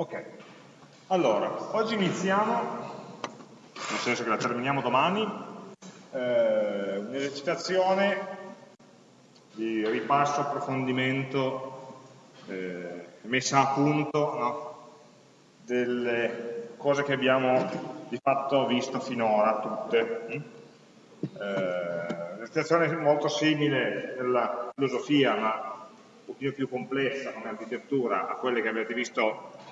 Ok, allora, oggi iniziamo, nel senso che la terminiamo domani, eh, un'esercitazione di ripasso, approfondimento, eh, messa a punto no? delle cose che abbiamo di fatto visto finora, tutte. Mm? Eh, un'esercitazione molto simile nella filosofia, ma un pochino più complessa come architettura a quelle che avete visto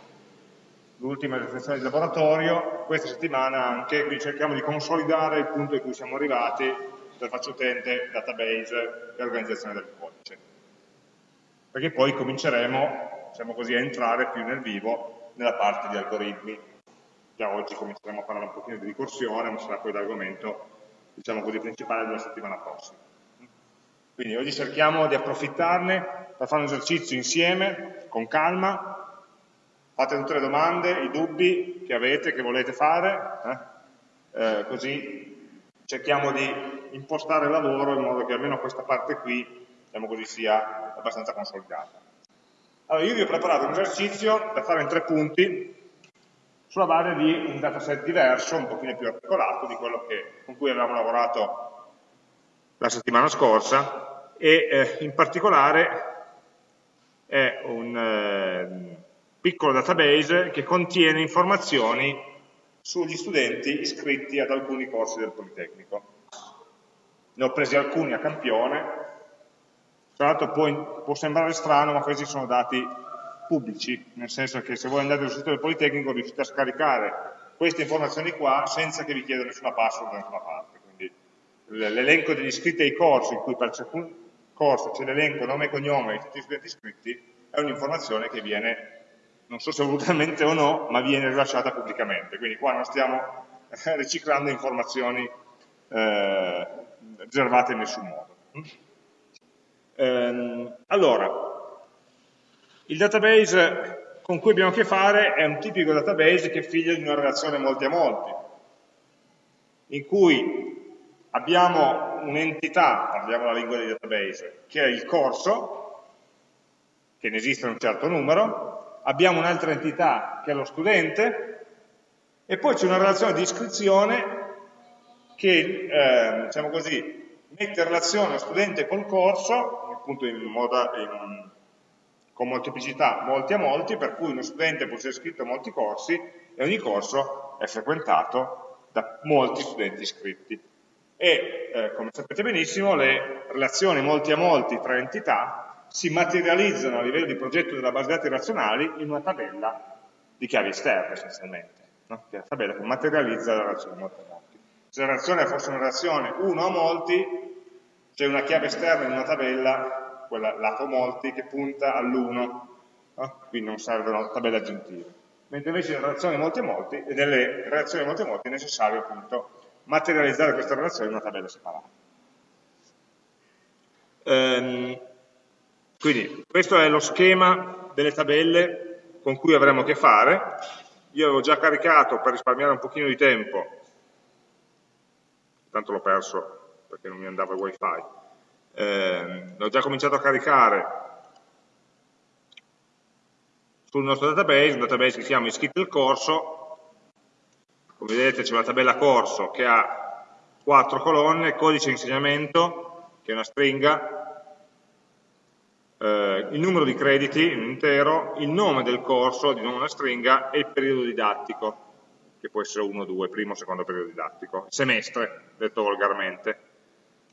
l'ultima esercitazione di laboratorio, questa settimana anche, quindi cerchiamo di consolidare il punto in cui siamo arrivati, interfaccia utente, database e organizzazione del codice. Perché poi cominceremo, diciamo così, a entrare più nel vivo nella parte di algoritmi. Già oggi cominceremo a parlare un pochino di ricorsione, ma sarà poi l'argomento, diciamo così, principale della settimana prossima. Quindi oggi cerchiamo di approfittarne per fare un esercizio insieme, con calma, fate tutte le domande, i dubbi che avete, che volete fare, eh? Eh, così cerchiamo di impostare il lavoro in modo che almeno questa parte qui, diciamo così, sia abbastanza consolidata. Allora, io vi ho preparato un esercizio da fare in tre punti sulla base di un dataset diverso, un pochino più articolato di quello che, con cui avevamo lavorato la settimana scorsa e eh, in particolare è un, eh, piccolo database che contiene informazioni sugli studenti iscritti ad alcuni corsi del Politecnico. Ne ho presi alcuni a campione, tra l'altro può, può, sembrare strano, ma questi sono dati pubblici, nel senso che se voi andate sul sito del Politecnico riuscite a scaricare queste informazioni qua senza che vi chieda nessuna password da nessuna parte. Quindi l'elenco degli iscritti ai corsi, in cui per ciascun corso c'è l'elenco nome e cognome di tutti gli studenti iscritti, è un'informazione che viene non so se volutamente o no, ma viene rilasciata pubblicamente. Quindi qua non stiamo riciclando informazioni eh, riservate in nessun modo. Ehm, allora, il database con cui abbiamo a che fare è un tipico database che è figlio di una relazione molti a molti, in cui abbiamo un'entità, parliamo la lingua dei database, che è il corso, che ne esiste un certo numero, abbiamo un'altra entità che è lo studente, e poi c'è una relazione di iscrizione che, eh, diciamo così, mette in relazione lo studente col corso, appunto in modo, in, con molteplicità molti a molti, per cui uno studente può essere iscritto a molti corsi e ogni corso è frequentato da molti studenti iscritti. E, eh, come sapete benissimo, le relazioni molti a molti tra entità si materializzano a livello di progetto della base dati razionali in una tabella di chiavi esterne essenzialmente, no? che è la tabella che materializza la relazione molto a molti. Se la relazione fosse una relazione 1 a molti, c'è una chiave esterna in una tabella, quella lato molti, che punta all'1, no? quindi non servono tabelle aggiuntive. Mentre invece in relazioni molti a molti, e nelle relazioni molti a molti è necessario appunto materializzare questa relazione in una tabella separata. Um, quindi questo è lo schema delle tabelle con cui avremo a che fare. Io avevo già caricato per risparmiare un pochino di tempo, tanto l'ho perso perché non mi andava il wifi, eh, l'ho già cominciato a caricare sul nostro database, un database che si chiama iscritti al corso, come vedete c'è una tabella corso che ha quattro colonne, codice insegnamento, che è una stringa, eh, il numero di crediti in intero, il nome del corso, di nuovo una stringa, e il periodo didattico, che può essere uno, due, primo o secondo periodo didattico, semestre, detto volgarmente.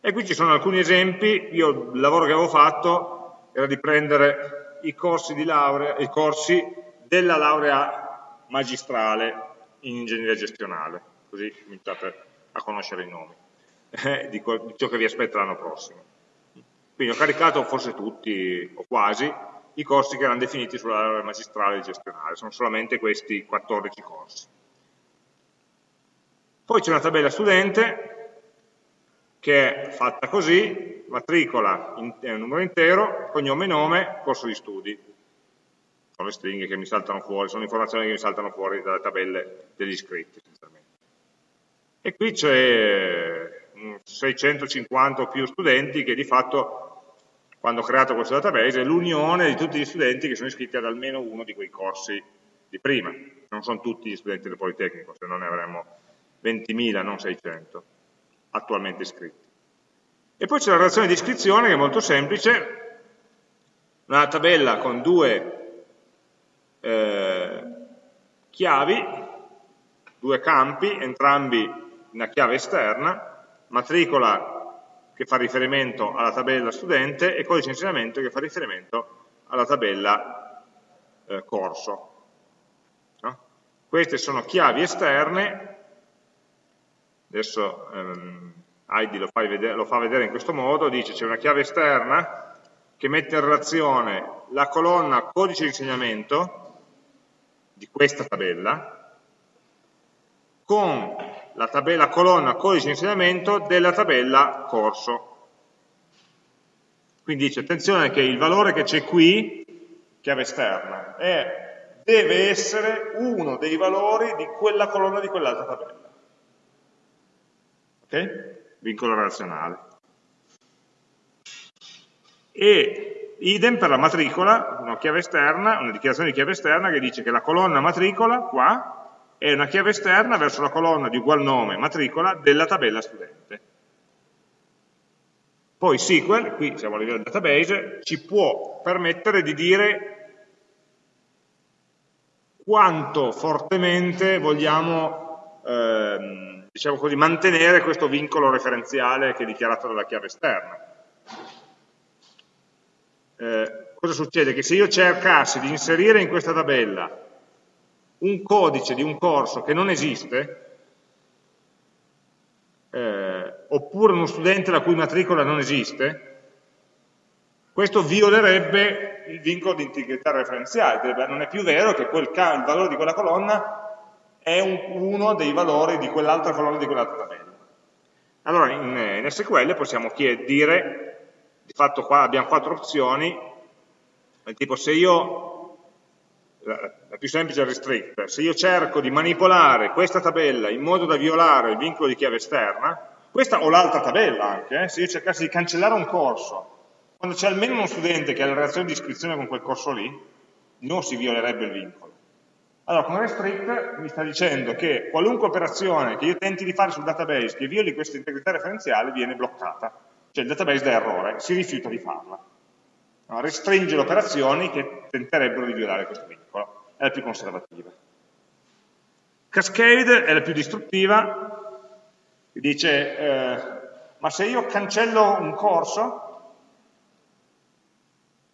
E qui ci sono alcuni esempi, io il lavoro che avevo fatto era di prendere i corsi, di laurea, i corsi della laurea magistrale in ingegneria gestionale, così cominciate a conoscere i nomi eh, di ciò che vi aspetta l'anno prossimo. Quindi ho caricato forse tutti, o quasi, i corsi che erano definiti sulla magistrale gestionale, sono solamente questi 14 corsi. Poi c'è una tabella studente che è fatta così, matricola è un numero intero, cognome e nome, corso di studi. Sono le stringhe che mi saltano fuori, sono informazioni che mi saltano fuori dalle tabelle degli iscritti. E qui c'è 650 o più studenti che di fatto quando ho creato questo database, è l'unione di tutti gli studenti che sono iscritti ad almeno uno di quei corsi di prima, non sono tutti gli studenti del Politecnico, se no ne avremmo 20.000, non 600, attualmente iscritti. E poi c'è la relazione di iscrizione che è molto semplice, una tabella con due eh, chiavi, due campi, entrambi una chiave esterna, matricola che fa riferimento alla tabella studente e codice di insegnamento che fa riferimento alla tabella eh, corso. No? Queste sono chiavi esterne, adesso ehm, Heidi lo, vedere, lo fa vedere in questo modo, dice c'è una chiave esterna che mette in relazione la colonna codice di insegnamento di questa tabella con la tabella colonna codice di insegnamento della tabella corso. Quindi dice, attenzione che il valore che c'è qui, chiave esterna, è, deve essere uno dei valori di quella colonna di quell'altra tabella. Ok? Vincolo relazionale. E idem per la matricola, una chiave esterna, una dichiarazione di chiave esterna che dice che la colonna matricola, qua, è una chiave esterna verso la colonna di ugual nome, matricola, della tabella studente. Poi SQL, qui siamo a livello database, ci può permettere di dire quanto fortemente vogliamo ehm, diciamo così, mantenere questo vincolo referenziale che è dichiarato dalla chiave esterna. Eh, cosa succede? Che se io cercassi di inserire in questa tabella un codice di un corso che non esiste, eh, oppure uno studente la cui matricola non esiste, questo violerebbe il vincolo di integrità referenziale, non è più vero che quel, il valore di quella colonna è un, uno dei valori di quell'altra colonna di quell'altra tabella. Allora in, in SQL possiamo dire, di fatto qua abbiamo quattro opzioni, tipo se io la più semplice è restrict, se io cerco di manipolare questa tabella in modo da violare il vincolo di chiave esterna, questa o l'altra tabella anche, eh, se io cercassi di cancellare un corso, quando c'è almeno uno studente che ha la relazione di iscrizione con quel corso lì, non si violerebbe il vincolo. Allora, con restrict mi sta dicendo che qualunque operazione che io tenti di fare sul database che violi questa integrità referenziale viene bloccata, cioè il database dà errore, si rifiuta di farla. No, restringe le operazioni che tenterebbero di violare questo vincolo, è la più conservativa. Cascade è la più distruttiva, dice, eh, ma se io cancello un corso,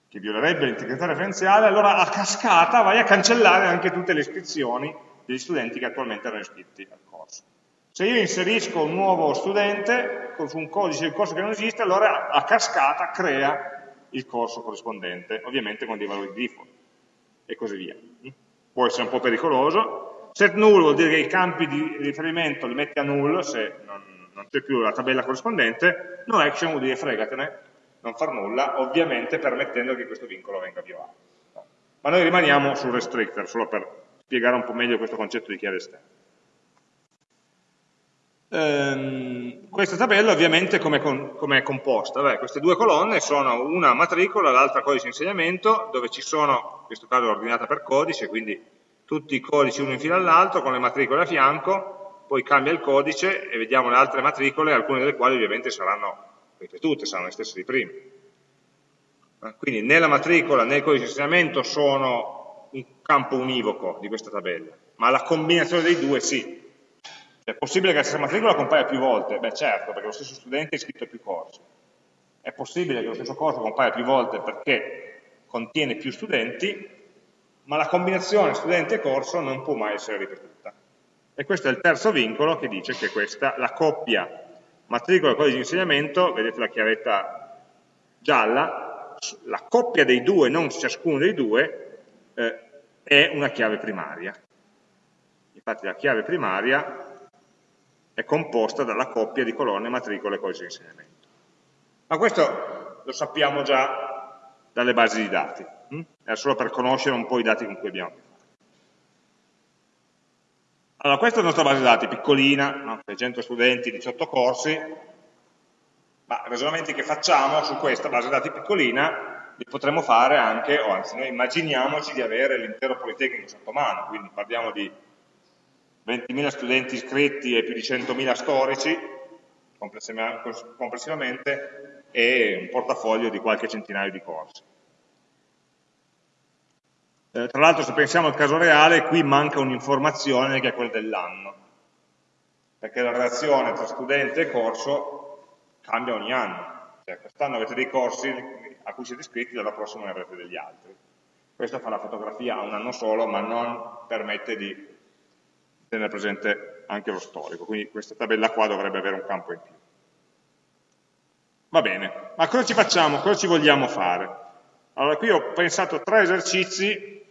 che violerebbe l'integrità referenziale, allora a cascata vai a cancellare anche tutte le iscrizioni degli studenti che attualmente erano iscritti al corso. Se io inserisco un nuovo studente su un codice del corso che non esiste, allora a cascata crea il corso corrispondente, ovviamente con dei valori di default, e così via. Può essere un po' pericoloso. Set null vuol dire che i campi di riferimento li metti a null se non, non c'è più la tabella corrispondente, no action vuol dire fregatene, non far nulla, ovviamente permettendo che questo vincolo venga violato. Ma noi rimaniamo sul restrictor, solo per spiegare un po' meglio questo concetto di chiave esterna. Ehm, questa tabella ovviamente come com è composta? Beh, queste due colonne sono una matricola, l'altra codice di insegnamento, dove ci sono, in questo caso ordinata per codice, quindi tutti i codici uno in fila all'altro, con le matricole a fianco, poi cambia il codice e vediamo le altre matricole, alcune delle quali ovviamente saranno ripetute, saranno le stesse di prima. Eh, quindi né la matricola né il codice di insegnamento sono un campo univoco di questa tabella, ma la combinazione dei due sì, è possibile che la stessa matricola compaia più volte? Beh certo, perché lo stesso studente è iscritto a più corsi. È possibile che lo stesso corso compaia più volte perché contiene più studenti, ma la combinazione studente e corso non può mai essere ripetuta. E questo è il terzo vincolo che dice che questa, la coppia matricola e codice di insegnamento, vedete la chiavetta gialla, la coppia dei due, non ciascuno dei due, eh, è una chiave primaria. Infatti la chiave primaria è composta dalla coppia di colonne, matricole e codice di insegnamento. Ma questo lo sappiamo già dalle basi di dati, hm? è solo per conoscere un po' i dati con cui abbiamo a che fare. Allora, questa è la nostra base di dati, piccolina, no? 600 studenti, 18 corsi, ma i ragionamenti che facciamo su questa base di dati piccolina li potremmo fare anche, o anzi noi immaginiamoci di avere l'intero Politecnico sotto mano, quindi parliamo di 20.000 studenti iscritti e più di 100.000 storici complessivamente e un portafoglio di qualche centinaio di corsi. Eh, tra l'altro se pensiamo al caso reale, qui manca un'informazione che è quella dell'anno, perché la relazione tra studente e corso cambia ogni anno. Cioè, quest'anno avete dei corsi a cui siete iscritti, l'anno prossimo ne avrete degli altri. Questo fa la fotografia a un anno solo, ma non permette di tenere presente anche lo storico, quindi questa tabella qua dovrebbe avere un campo in più. Va bene, ma cosa ci facciamo? Cosa ci vogliamo fare? Allora qui ho pensato tre esercizi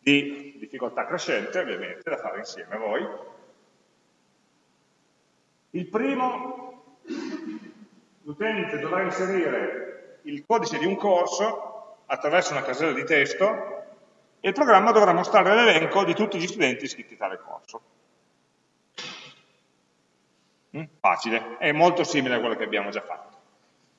di difficoltà crescente, ovviamente, da fare insieme a voi. Il primo, l'utente dovrà inserire il codice di un corso attraverso una casella di testo e il programma dovrà mostrare l'elenco di tutti gli studenti iscritti a tale corso. Mm? Facile, è molto simile a quello che abbiamo già fatto.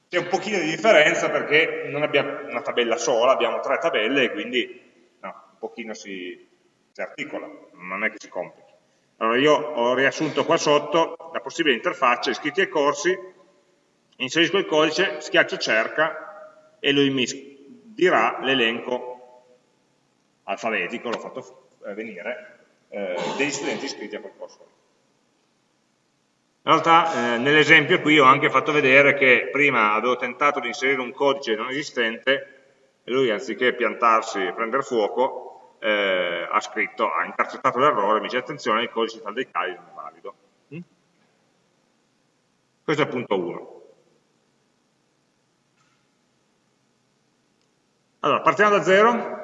C'è un pochino di differenza perché non abbiamo una tabella sola, abbiamo tre tabelle e quindi no, un pochino si, si articola, non è che si complichi. Allora io ho riassunto qua sotto la possibile interfaccia, iscritti ai corsi, inserisco il codice, schiaccio cerca e lui mi dirà l'elenco alfabetico, l'ho fatto eh, venire, eh, degli studenti iscritti a quel corso. In realtà eh, nell'esempio qui ho anche fatto vedere che prima avevo tentato di inserire un codice non esistente e lui anziché piantarsi e prendere fuoco eh, ha scritto, ha intercettato l'errore, mi dice attenzione il codice tal dei casi non è valido. Mm? Questo è il punto 1. Allora, partiamo da zero,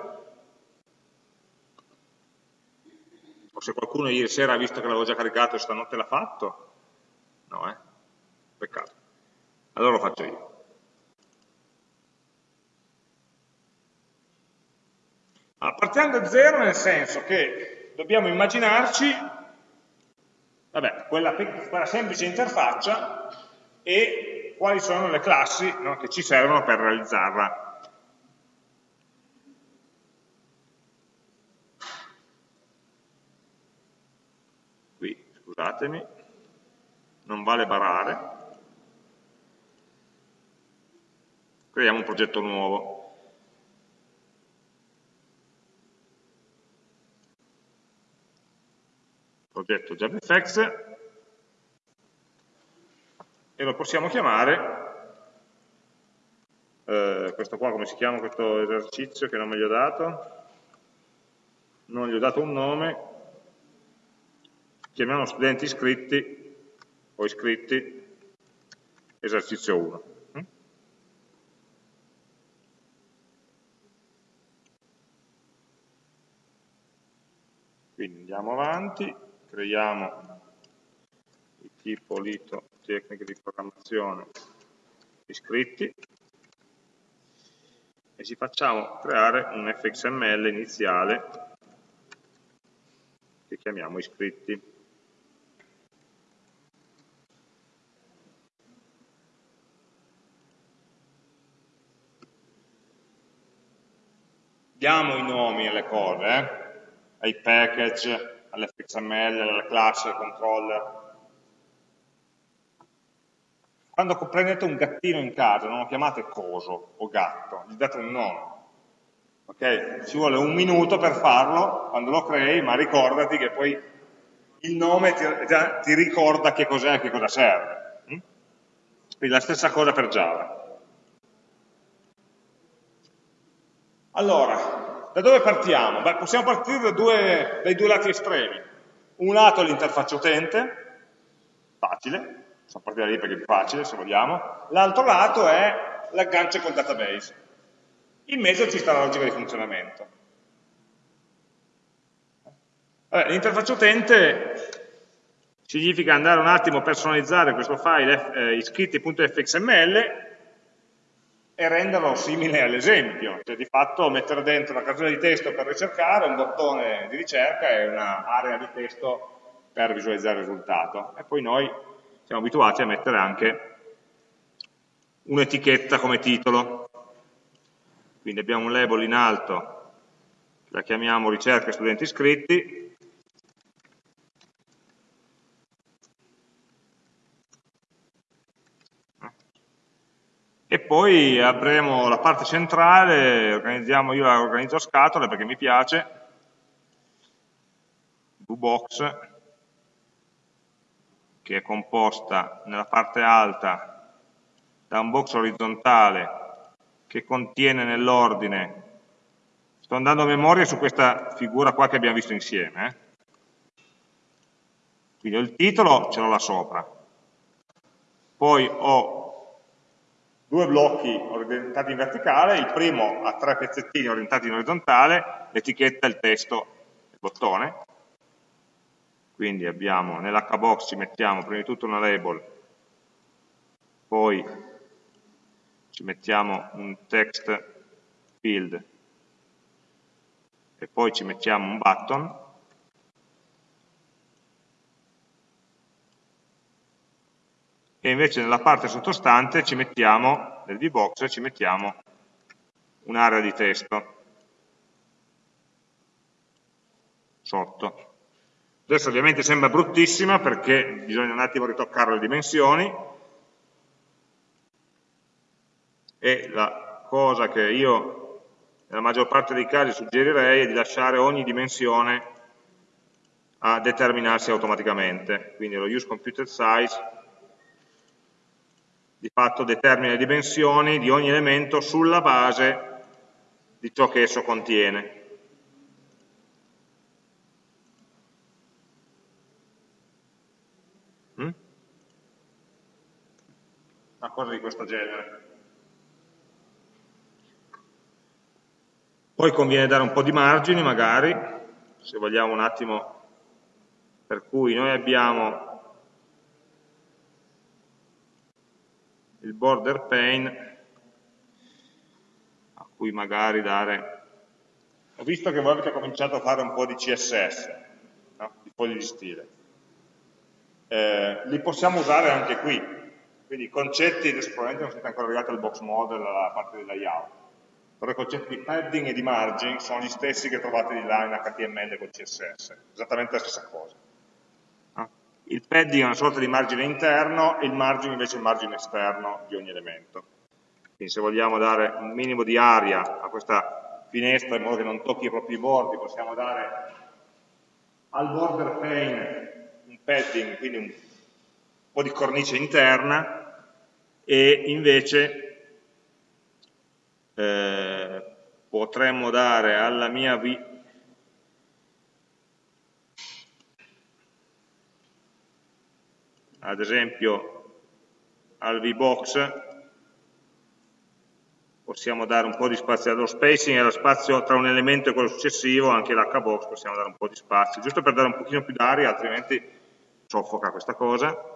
o se qualcuno ieri sera ha visto che l'avevo già caricato e stanotte l'ha fatto, no eh, peccato, allora lo faccio io. Allora, partiamo da zero nel senso che dobbiamo immaginarci vabbè, quella, quella, semplice interfaccia e quali sono le classi no, che ci servono per realizzarla. Scusatemi, non vale barare, creiamo un progetto nuovo. Progetto JavaFX e lo possiamo chiamare, eh, questo qua come si chiama questo esercizio che non me gli ho dato? Non gli ho dato un nome, chiamiamo studenti iscritti o iscritti esercizio 1. Mm? Quindi andiamo avanti, creiamo il tipo lito tecniche di programmazione iscritti e ci facciamo creare un fxml iniziale che chiamiamo iscritti. Diamo i nomi alle cose, eh? ai package, all'fxml, alle classi, al controller. Quando prendete un gattino in casa, non lo chiamate coso o gatto, gli date un nome. Okay? Ci vuole un minuto per farlo quando lo crei, ma ricordati che poi il nome ti, ti ricorda che cos'è e che cosa serve. Mm? Quindi la stessa cosa per Java. Allora, da dove partiamo? Beh, possiamo partire da due, dai due lati estremi. Un lato è l'interfaccia utente, facile, possiamo partire da lì perché è più facile se vogliamo. L'altro lato è l'aggancio col database. In mezzo ci sta la logica di funzionamento. L'interfaccia utente significa andare un attimo a personalizzare questo file eh, iscritti.fxml e renderlo simile all'esempio, cioè di fatto mettere dentro una casella di testo per ricercare, un bottone di ricerca e un'area di testo per visualizzare il risultato. E poi noi siamo abituati a mettere anche un'etichetta come titolo. quindi abbiamo un label in alto, la chiamiamo ricerca studenti iscritti, e poi avremo la parte centrale, organizziamo, io la organizzo a scatole perché mi piace, VBox, che è composta nella parte alta da un box orizzontale che contiene nell'ordine, sto andando a memoria su questa figura qua che abbiamo visto insieme, eh? quindi ho il titolo, ce l'ho là sopra, poi ho due blocchi orientati in verticale, il primo ha tre pezzettini orientati in orizzontale, l'etichetta, il testo, il bottone, quindi abbiamo nell'hbox ci mettiamo prima di tutto una label, poi ci mettiamo un text field e poi ci mettiamo un button e invece nella parte sottostante ci mettiamo, nel VBox, ci mettiamo un'area di testo sotto. Adesso ovviamente sembra bruttissima perché bisogna un attimo ritoccare le dimensioni e la cosa che io nella maggior parte dei casi suggerirei è di lasciare ogni dimensione a determinarsi automaticamente. Quindi lo use computed size di fatto determina le dimensioni di ogni elemento sulla base di ciò che esso contiene. Mm? Una cosa di questo genere. Poi conviene dare un po' di margini magari, se vogliamo un attimo, per cui noi abbiamo il border pane a cui magari dare ho visto che voi avete cominciato a fare un po' di CSS no? di fogli di stile. Eh, li possiamo usare anche qui. Quindi i concetti, adesso probabilmente non siete ancora arrivati al box model alla parte del layout. Però i concetti di padding e di margin sono gli stessi che trovate di là in HTML con CSS esattamente la stessa cosa il padding è una sorta di margine interno e il margine invece è il margine esterno di ogni elemento. Quindi se vogliamo dare un minimo di aria a questa finestra in modo che non tocchi i propri bordi, possiamo dare al border pane un padding, quindi un po' di cornice interna e invece eh, potremmo dare alla mia ad esempio al VBox possiamo dare un po' di spazio allo spacing e allo spazio tra un elemento e quello successivo, anche l'hbox possiamo dare un po' di spazio, giusto per dare un pochino più d'aria, altrimenti soffoca questa cosa.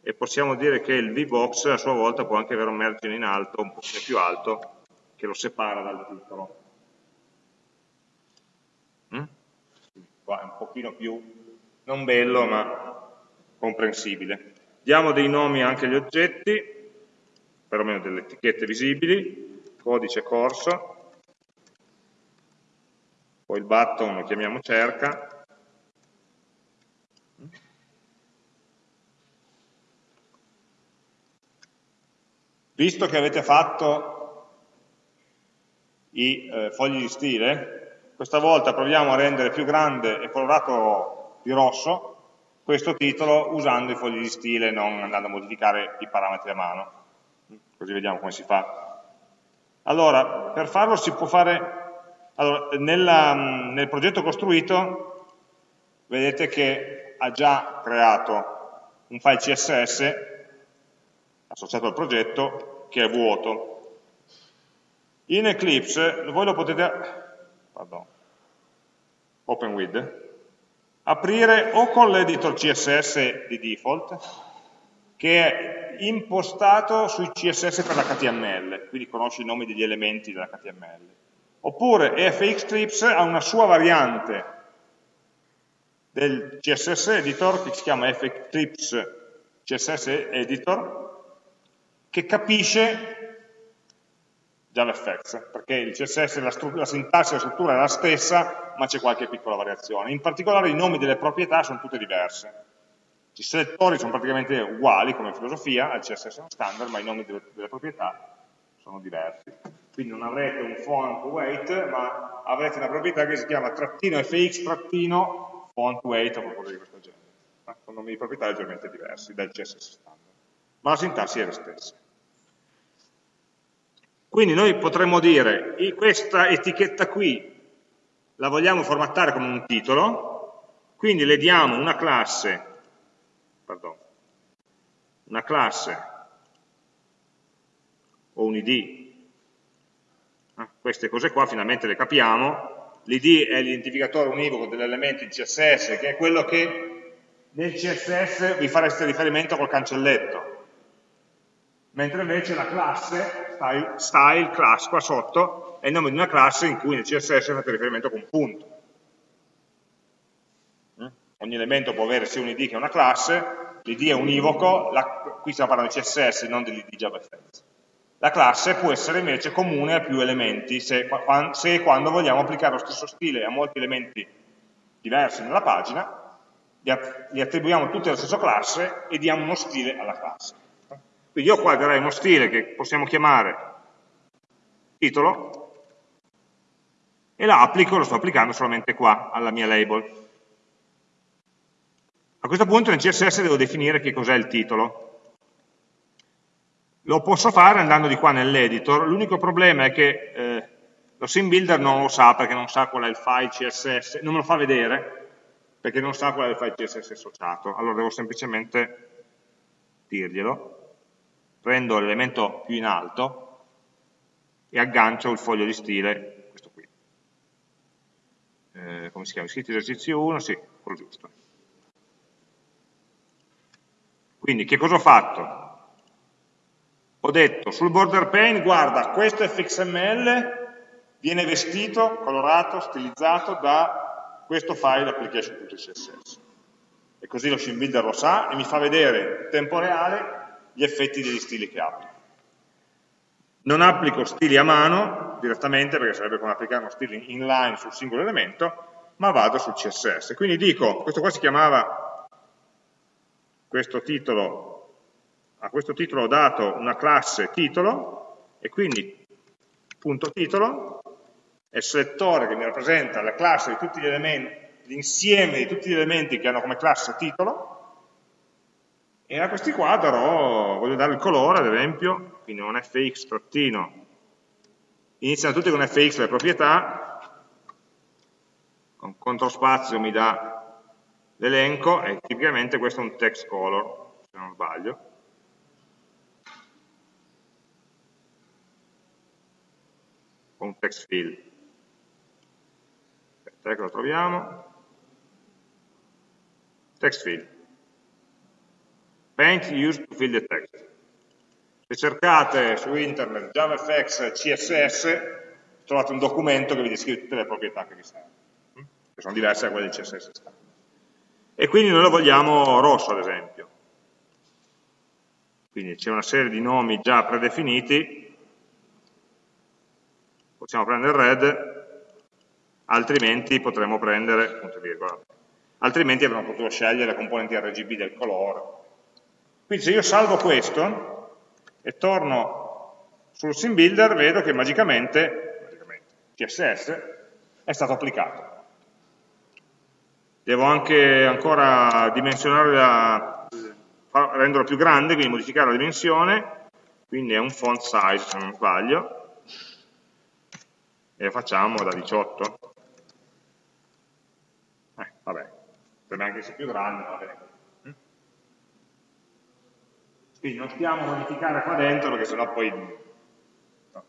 E possiamo dire che il VBox a sua volta può anche avere un margine in alto, un pochino più alto, che lo separa dal titolo. Mm? Qua è un pochino più, non bello, ma comprensibile. Diamo dei nomi anche agli oggetti, perlomeno delle etichette visibili, codice corso, poi il button lo chiamiamo cerca, Visto che avete fatto i eh, fogli di stile, questa volta proviamo a rendere più grande e colorato di rosso questo titolo usando i fogli di stile, non andando a modificare i parametri a mano. Così vediamo come si fa. Allora, per farlo si può fare... Allora, nella, nel progetto costruito vedete che ha già creato un file CSS associato al progetto che è vuoto. In Eclipse voi lo potete... Pardon, open with, aprire o con l'editor CSS di default, che è impostato sui CSS per l'HTML, quindi conosce i nomi degli elementi dell'HTML. Oppure EFX ha una sua variante del CSS editor che si chiama FXtrips CSS editor, che capisce JavaFX, perché il CSS, la, la sintassi la struttura è la stessa, ma c'è qualche piccola variazione. In particolare i nomi delle proprietà sono tutte diverse. I selettori sono praticamente uguali come filosofia al CSS standard, ma i nomi delle, delle proprietà sono diversi. Quindi non avrete un font weight, ma avrete una proprietà che si chiama trattino fx trattino font weight o qualcosa di questo genere. Sono nomi di proprietà leggermente diversi dal CSS standard. Ma la sintassi è la stessa. Quindi noi potremmo dire, questa etichetta qui la vogliamo formattare come un titolo, quindi le diamo una classe, pardon, una classe o un id, ah, queste cose qua finalmente le capiamo, l'id è l'identificatore univoco dell'elemento in CSS, che è quello che nel CSS vi fareste riferimento col cancelletto, mentre invece la classe, style, style, class qua sotto, è il nome di una classe in cui nel CSS fate riferimento con un punto. Mm? Ogni elemento può avere sia un id che una classe, l'id è univoco, la, qui stiamo parlando di CSS, non dell'id JavaFX. La classe può essere invece comune a più elementi, se, se e quando vogliamo applicare lo stesso stile a molti elementi diversi nella pagina, li attribuiamo tutti alla stessa classe e diamo uno stile alla classe. Quindi io qua darei uno stile che possiamo chiamare titolo e la applico, lo sto applicando solamente qua, alla mia label. A questo punto nel CSS devo definire che cos'è il titolo. Lo posso fare andando di qua nell'editor, l'unico problema è che eh, lo sim builder non lo sa perché non sa qual è il file CSS, non me lo fa vedere perché non sa qual è il file CSS associato, allora devo semplicemente dirglielo prendo l'elemento più in alto e aggancio il foglio di stile, questo qui. Eh, come si chiama? Scritti esercizio 1? Sì, quello giusto. Quindi che cosa ho fatto? Ho detto sul border pane, guarda, questo fxml viene vestito, colorato, stilizzato da questo file application.css. E così lo shim builder lo sa e mi fa vedere in tempo reale gli effetti degli stili che applico. Non applico stili a mano direttamente, perché sarebbe come applicare uno stile inline sul singolo elemento, ma vado sul CSS. Quindi dico, questo qua si chiamava, questo titolo, a questo titolo ho dato una classe titolo, e quindi punto titolo è il selettore che mi rappresenta la classe di tutti gli elementi, l'insieme di tutti gli elementi che hanno come classe titolo, e a questi qua darò, voglio dare il colore ad esempio, quindi un fx trattino, iniziano tutti con fx le proprietà, con CTRL spazio mi dà l'elenco e tipicamente questo è un text color, se non sbaglio. O un text fill. Aspetta che lo troviamo. Text fill paint used to fill the text. Se cercate su internet JavaFX CSS, trovate un documento che vi descrive tutte le proprietà che vi servono, hm? che sono diverse da quelle di CSS standard. E quindi noi lo vogliamo rosso, ad esempio. Quindi c'è una serie di nomi già predefiniti, possiamo prendere red, altrimenti potremmo prendere, punto virgola, altrimenti avremmo potuto scegliere le componenti RGB del colore, quindi se io salvo questo e torno sul sim builder, vedo che magicamente, magicamente CSS è stato applicato. Devo anche ancora dimensionare la, renderlo più grande, quindi modificare la dimensione, quindi è un font size se non sbaglio, e lo facciamo da 18. Eh, vabbè, potrebbe anche essere più grande, va bene quindi non stiamo a modificare qua dentro perché sennò poi no.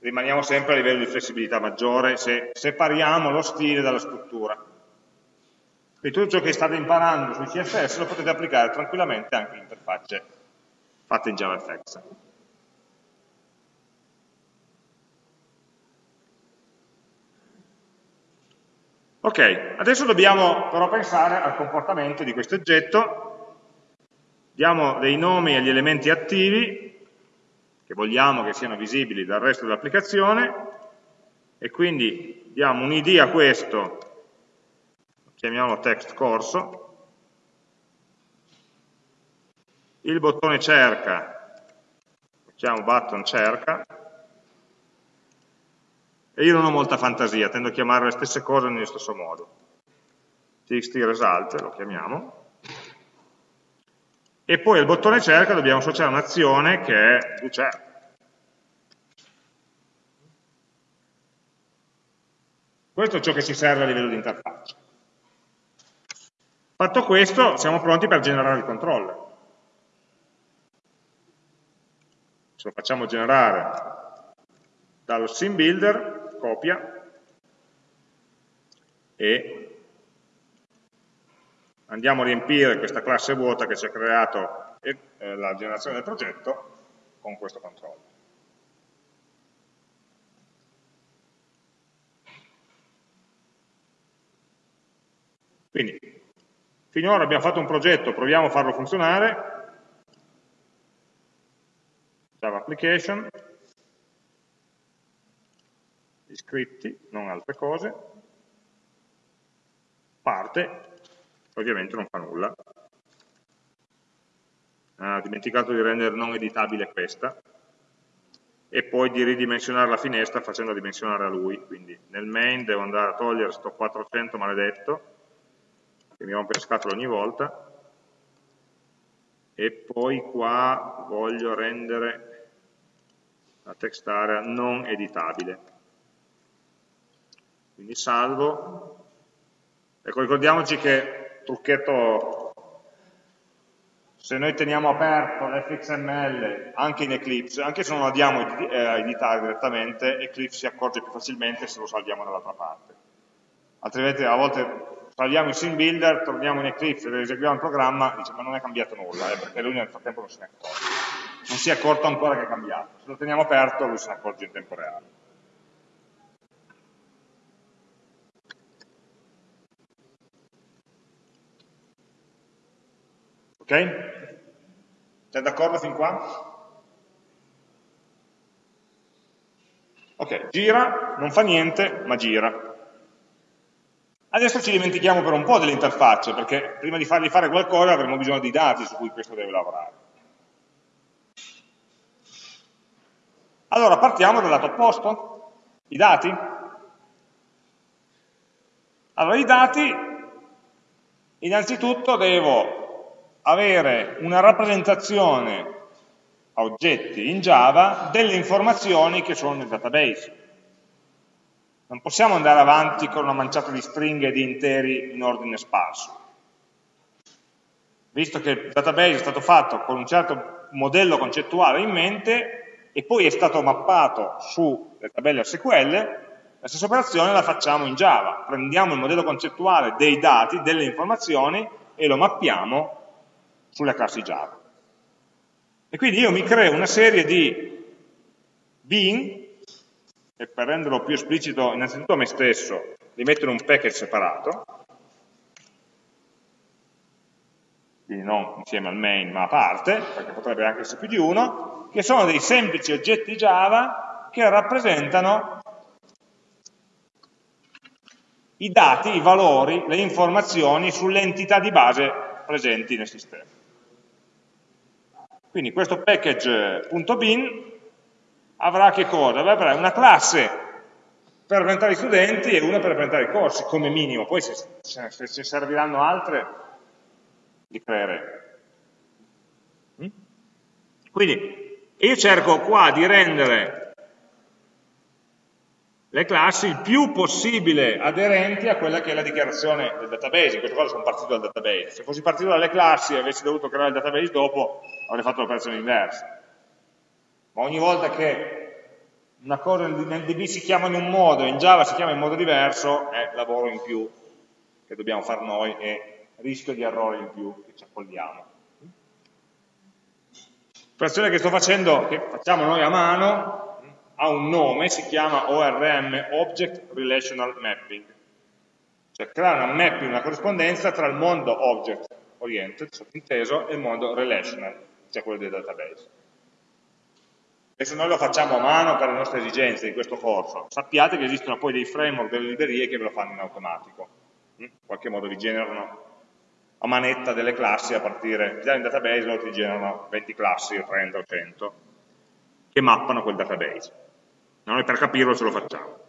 rimaniamo sempre a livello di flessibilità maggiore se separiamo lo stile dalla struttura. Quindi tutto ciò che state imparando sui CSS lo potete applicare tranquillamente anche in interfacce fatte in JavaFX. Ok, adesso dobbiamo però pensare al comportamento di questo oggetto diamo dei nomi agli elementi attivi, che vogliamo che siano visibili dal resto dell'applicazione e quindi diamo un id a questo, chiamiamolo text corso, il bottone cerca, facciamo button cerca, e io non ho molta fantasia, tendo a chiamare le stesse cose nello stesso modo. txt result lo chiamiamo, e poi al bottone cerca dobbiamo associare un'azione che è doCerca. Questo è ciò che ci serve a livello di interfaccia. Fatto questo, siamo pronti per generare il controller. Se lo facciamo generare dallo sim builder, copia, e andiamo a riempire questa classe vuota che ci ha creato eh, la generazione del progetto con questo controllo. Quindi, finora abbiamo fatto un progetto, proviamo a farlo funzionare, Java Application, iscritti, non altre cose, parte, ovviamente non fa nulla. Ha dimenticato di rendere non editabile questa e poi di ridimensionare la finestra facendo dimensionare a lui, quindi nel main devo andare a togliere questo 400 maledetto che mi rompe le scatole ogni volta. E poi qua voglio rendere la text area non editabile. Quindi salvo. Ecco ricordiamoci che trucchetto, se noi teniamo aperto l'fxml anche in Eclipse, anche se non lo andiamo a eh, editare direttamente, Eclipse si accorge più facilmente se lo salviamo dall'altra parte. Altrimenti a volte salviamo il sim builder, torniamo in Eclipse, eseguiamo il programma, dice ma non è cambiato nulla, eh, perché lui nel frattempo non se ne accorge. Non si è accorto ancora che è cambiato. Se lo teniamo aperto lui se ne accorge in tempo reale. Ok? Siete d'accordo fin qua? Ok, gira, non fa niente, ma gira. Adesso ci dimentichiamo per un po' delle interfacce, perché prima di fargli fare qualcosa avremo bisogno di dati su cui questo deve lavorare. Allora, partiamo dal lato opposto, i dati. Allora, i dati, innanzitutto devo avere una rappresentazione a oggetti in Java delle informazioni che sono nel database. Non possiamo andare avanti con una manciata di stringhe e di interi in ordine sparso. Visto che il database è stato fatto con un certo modello concettuale in mente e poi è stato mappato sulle tabelle SQL, la stessa operazione la facciamo in Java. Prendiamo il modello concettuale dei dati, delle informazioni e lo mappiamo sulle classi Java. E quindi io mi creo una serie di bin, e per renderlo più esplicito innanzitutto a me stesso, li metto in un package separato, quindi non insieme al main ma a parte, perché potrebbe anche essere più di uno, che sono dei semplici oggetti Java che rappresentano i dati, i valori, le informazioni sulle entità di base presenti nel sistema. Quindi questo package.bin avrà che cosa? Avrà una classe per rappresentare i studenti e una per rappresentare i corsi, come minimo, poi se, se, se serviranno altre li creeremo. Mm? Quindi io cerco qua di rendere le classi il più possibile aderenti a quella che è la dichiarazione del database, in questo caso sono partito dal database, se fossi partito dalle classi e avessi dovuto creare il database dopo avrei fatto l'operazione inversa, ma ogni volta che una cosa nel DB si chiama in un modo e in Java si chiama in modo diverso è lavoro in più che dobbiamo fare noi e rischio di errore in più che ci accogliamo. L'operazione che sto facendo, che facciamo noi a mano, ha un nome, si chiama ORM, Object Relational Mapping, cioè creare una mapping, una corrispondenza tra il mondo object oriented, sottinteso, e il mondo relational, cioè quello del database. Adesso noi lo facciamo a mano per le nostre esigenze di questo corso. Sappiate che esistono poi dei framework, delle librerie che ve lo fanno in automatico. In qualche modo vi generano a manetta delle classi a partire, già in database loro ti generano 20 classi o 30 o 100 che mappano quel database. Noi per capirlo ce lo facciamo.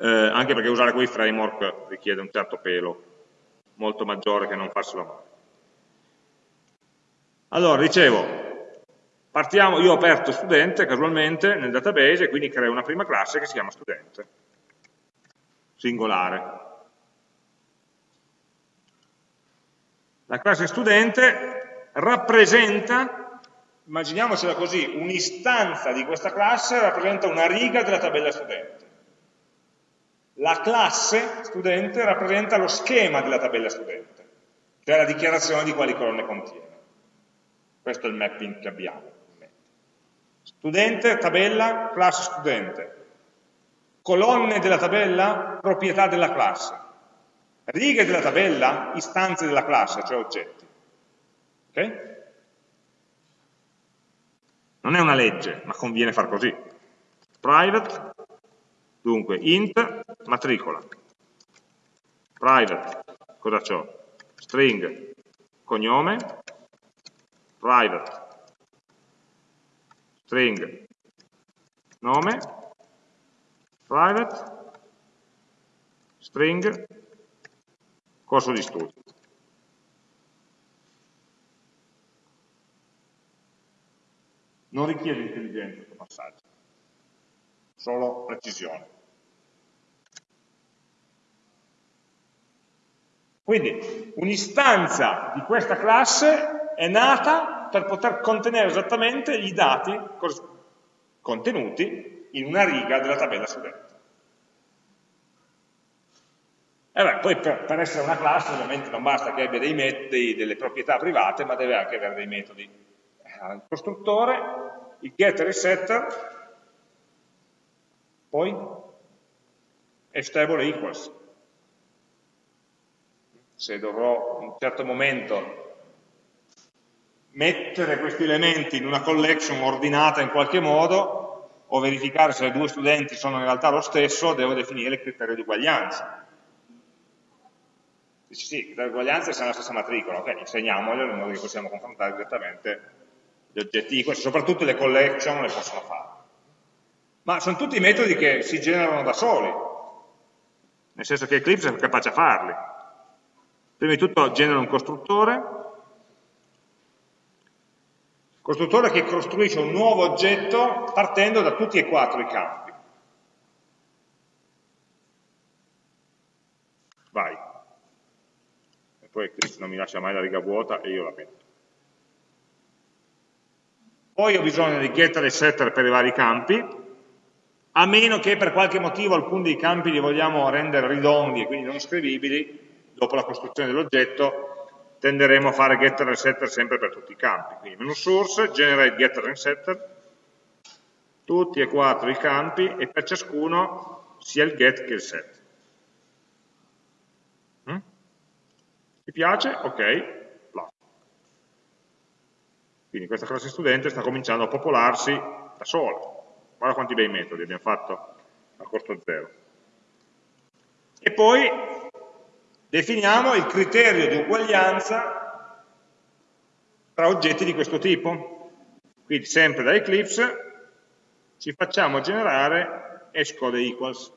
Eh, anche perché usare quei framework richiede un certo pelo molto maggiore che non farselo a. Allora, dicevo, partiamo, io ho aperto studente casualmente nel database e quindi creo una prima classe che si chiama studente, singolare. La classe studente rappresenta, immaginiamocela così, un'istanza di questa classe rappresenta una riga della tabella studente. La classe studente rappresenta lo schema della tabella studente, cioè la dichiarazione di quali colonne contiene. Questo è il mapping che abbiamo. Studente, tabella, classe studente. Colonne della tabella, proprietà della classe righe della tabella, istanze della classe, cioè oggetti. Ok? Non è una legge, ma conviene far così. Private, dunque, int, matricola. Private, cosa c'ho? String, cognome, private, string, nome, private, string, corso di studio. Non richiede intelligenza questo passaggio, solo precisione. Quindi un'istanza di questa classe è nata per poter contenere esattamente i dati contenuti in una riga della tabella studente. E beh, poi per, per, essere una classe ovviamente non basta che abbia dei metodi, delle proprietà private, ma deve anche avere dei metodi. Il costruttore, il getter e il setter, poi è stable equals. Se dovrò in un certo momento mettere questi elementi in una collection ordinata in qualche modo, o verificare se due studenti sono in realtà lo stesso, devo definire il criterio di uguaglianza Dici sì, le uguaglianze sono la stessa matricola, ok, insegniamoglielo in modo che possiamo confrontare direttamente gli oggetti questi, soprattutto le collection le possono fare. Ma sono tutti metodi che si generano da soli, nel senso che Eclipse è capace a farli. Prima di tutto genera un costruttore, costruttore che costruisce un nuovo oggetto partendo da tutti e quattro i campi. Vai poi Eclipse non mi lascia mai la riga vuota e io la metto. Poi ho bisogno di getter e setter per i vari campi, a meno che per qualche motivo alcuni dei campi li vogliamo rendere ridondi e quindi non scrivibili, dopo la costruzione dell'oggetto tenderemo a fare getter e setter sempre per tutti i campi. Quindi menu source, generate getter e setter, tutti e quattro i campi e per ciascuno sia il get che il set. Ti piace? Ok. Quindi questa classe studente sta cominciando a popolarsi da sola. Guarda quanti bei metodi abbiamo fatto a costo zero. E poi definiamo il criterio di uguaglianza tra oggetti di questo tipo. Quindi sempre da Eclipse ci facciamo generare hashcode equals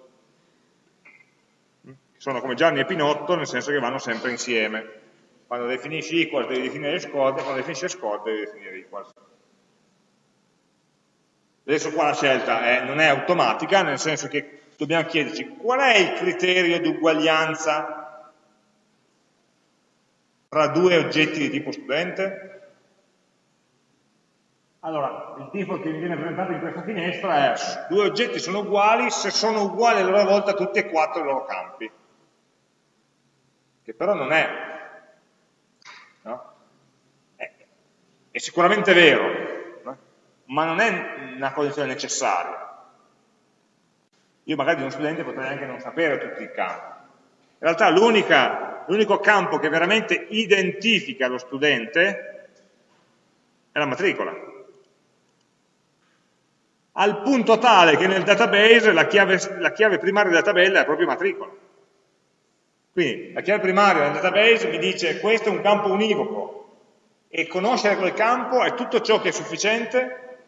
sono come Gianni e Pinotto, nel senso che vanno sempre insieme. Quando definisci equals devi definire score, quando definisci score devi definire equals. Adesso qua la scelta è, non è automatica, nel senso che dobbiamo chiederci qual è il criterio di uguaglianza tra due oggetti di tipo studente? Allora, il default che mi viene presentato in questa finestra è due oggetti sono uguali se sono uguali a loro volta tutti e quattro i loro campi che però non è, no? è, è, sicuramente vero, no? ma non è una condizione necessaria. Io magari uno studente potrei anche non sapere tutti i campi. In realtà l'unico campo che veramente identifica lo studente è la matricola. al punto tale che nel database la chiave, la chiave primaria della tabella è proprio matricola. Quindi la chiave primaria del database mi dice questo è un campo univoco e conoscere quel campo è tutto ciò che è sufficiente,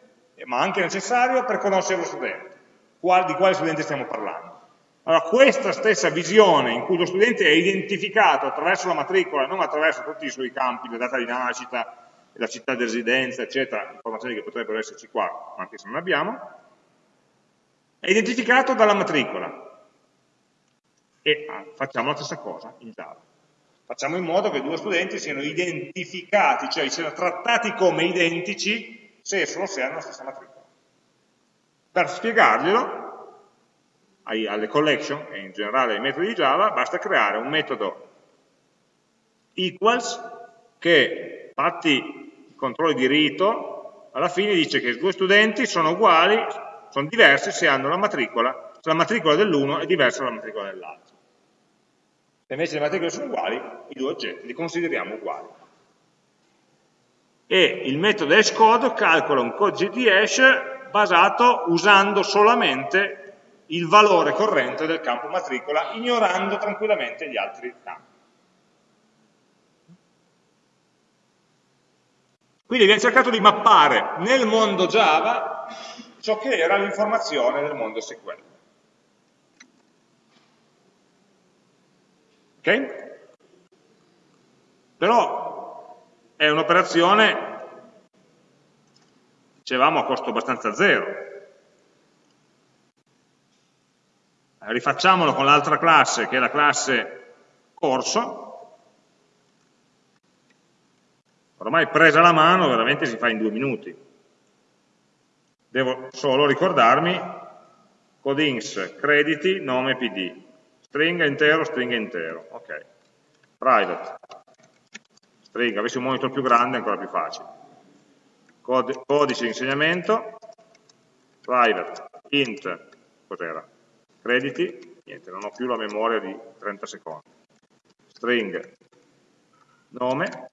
ma anche necessario, per conoscere lo studente. Qual, di quale studente stiamo parlando? Allora, questa stessa visione in cui lo studente è identificato attraverso la matricola, non attraverso tutti i suoi campi, la data di nascita, la città di residenza, eccetera, informazioni che potrebbero esserci qua, anche se non abbiamo, è identificato dalla matricola. E ah, facciamo la stessa cosa in Java. Facciamo in modo che due studenti siano identificati, cioè siano trattati come identici se e solo se hanno la stessa matricola. Per spiegarglielo, alle collection e in generale ai metodi di Java, basta creare un metodo equals che, fatti controlli di rito, alla fine dice che i due studenti sono uguali, sono diversi se hanno la matricola, se la matricola dell'uno è diversa dalla matricola dell'altro. Se invece le matricole sono uguali, i due oggetti li consideriamo uguali. E il metodo hashCode calcola un codice di hash basato usando solamente il valore corrente del campo matricola, ignorando tranquillamente gli altri campi. Quindi abbiamo cercato di mappare nel mondo Java ciò che era l'informazione del mondo SQL. Ok? Però è un'operazione, dicevamo, a costo abbastanza zero. Rifacciamolo con l'altra classe, che è la classe corso, Ormai presa la mano veramente si fa in due minuti. Devo solo ricordarmi codings, crediti, nome, pd. Stringa intero, stringa intero, ok. Private, stringa, avessi un monitor più grande è ancora più facile. Cod codice insegnamento, private, int, cos'era? Crediti, niente, non ho più la memoria di 30 secondi. String, nome,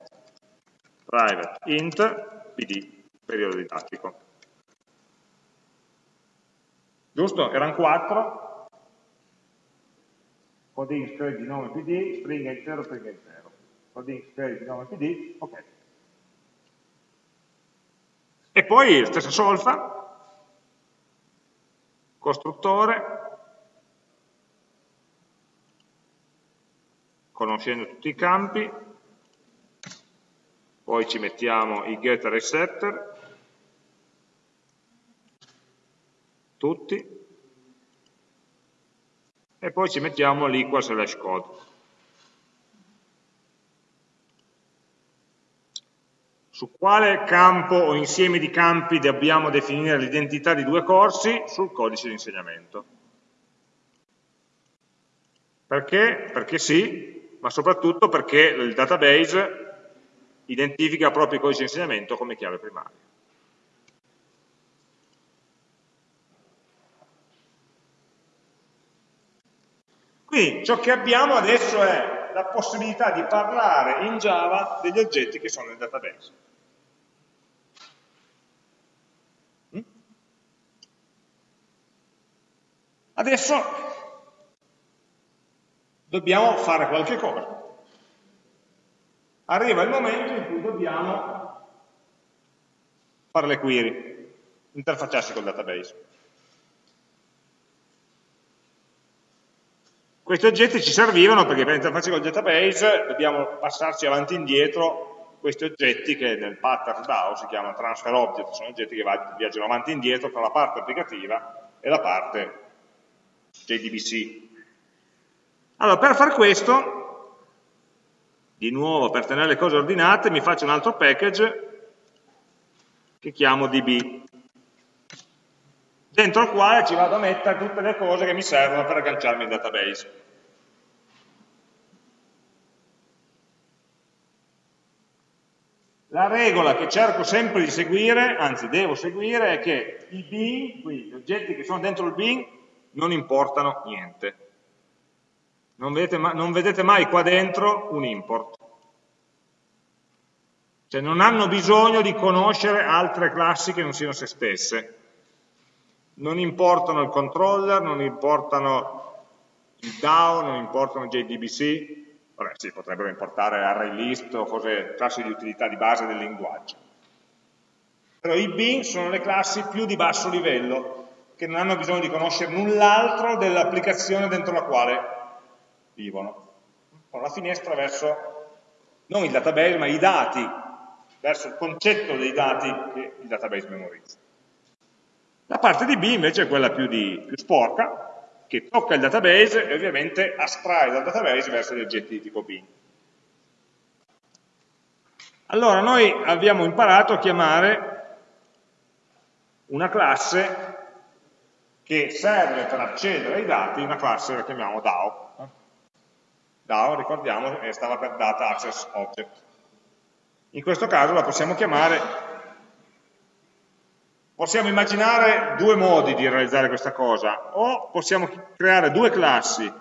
private, int, pd, periodo didattico. Giusto? Erano 4, coding Scaling di nome PD, stringa intero, stringa intero. Codin Scaling di nome PD, ok. E poi stessa solfa, costruttore, conoscendo tutti i campi, poi ci mettiamo i getter e i setter, tutti, e poi ci mettiamo l'equal slash code. Su quale campo o insieme di campi dobbiamo definire l'identità di due corsi? Sul codice di insegnamento. Perché? Perché sì, ma soprattutto perché il database identifica proprio il codice di insegnamento come chiave primaria. Quindi ciò che abbiamo adesso è la possibilità di parlare in Java degli oggetti che sono nel database. Mm? Adesso dobbiamo fare qualche cosa arriva il momento in cui dobbiamo fare le query, interfacciarsi col database. Questi oggetti ci servivano perché per interfacciarsi col database dobbiamo passarci avanti e indietro questi oggetti che nel pattern DAO si chiamano transfer object, sono oggetti che viaggiano avanti e indietro tra la parte applicativa e la parte JDBC. Allora, per fare questo di nuovo per tenere le cose ordinate mi faccio un altro package che chiamo db dentro il quale ci vado a mettere tutte le cose che mi servono per agganciarmi al database La regola che cerco sempre di seguire, anzi devo seguire, è che i bin, quindi gli oggetti che sono dentro il bin, non importano niente non vedete, non vedete mai qua dentro un import. Cioè non hanno bisogno di conoscere altre classi che non siano se stesse. Non importano il controller, non importano il DAO, non importano JDBC, vabbè sì, potrebbero importare array list o cose, classi di utilità di base del linguaggio. Però i bin sono le classi più di basso livello, che non hanno bisogno di conoscere null'altro dell'applicazione dentro la quale vivono. Con la finestra verso, non il database, ma i dati, verso il concetto dei dati che il database memorizza. La parte di B invece è quella più, di, più sporca, che tocca il database e ovviamente astrae dal database verso gli oggetti di tipo B. Allora noi abbiamo imparato a chiamare una classe che serve per accedere ai dati, una classe la chiamiamo DAO. DAO, ricordiamo, stava per Data Access Object. In questo caso la possiamo chiamare, possiamo immaginare due modi di realizzare questa cosa, o possiamo creare due classi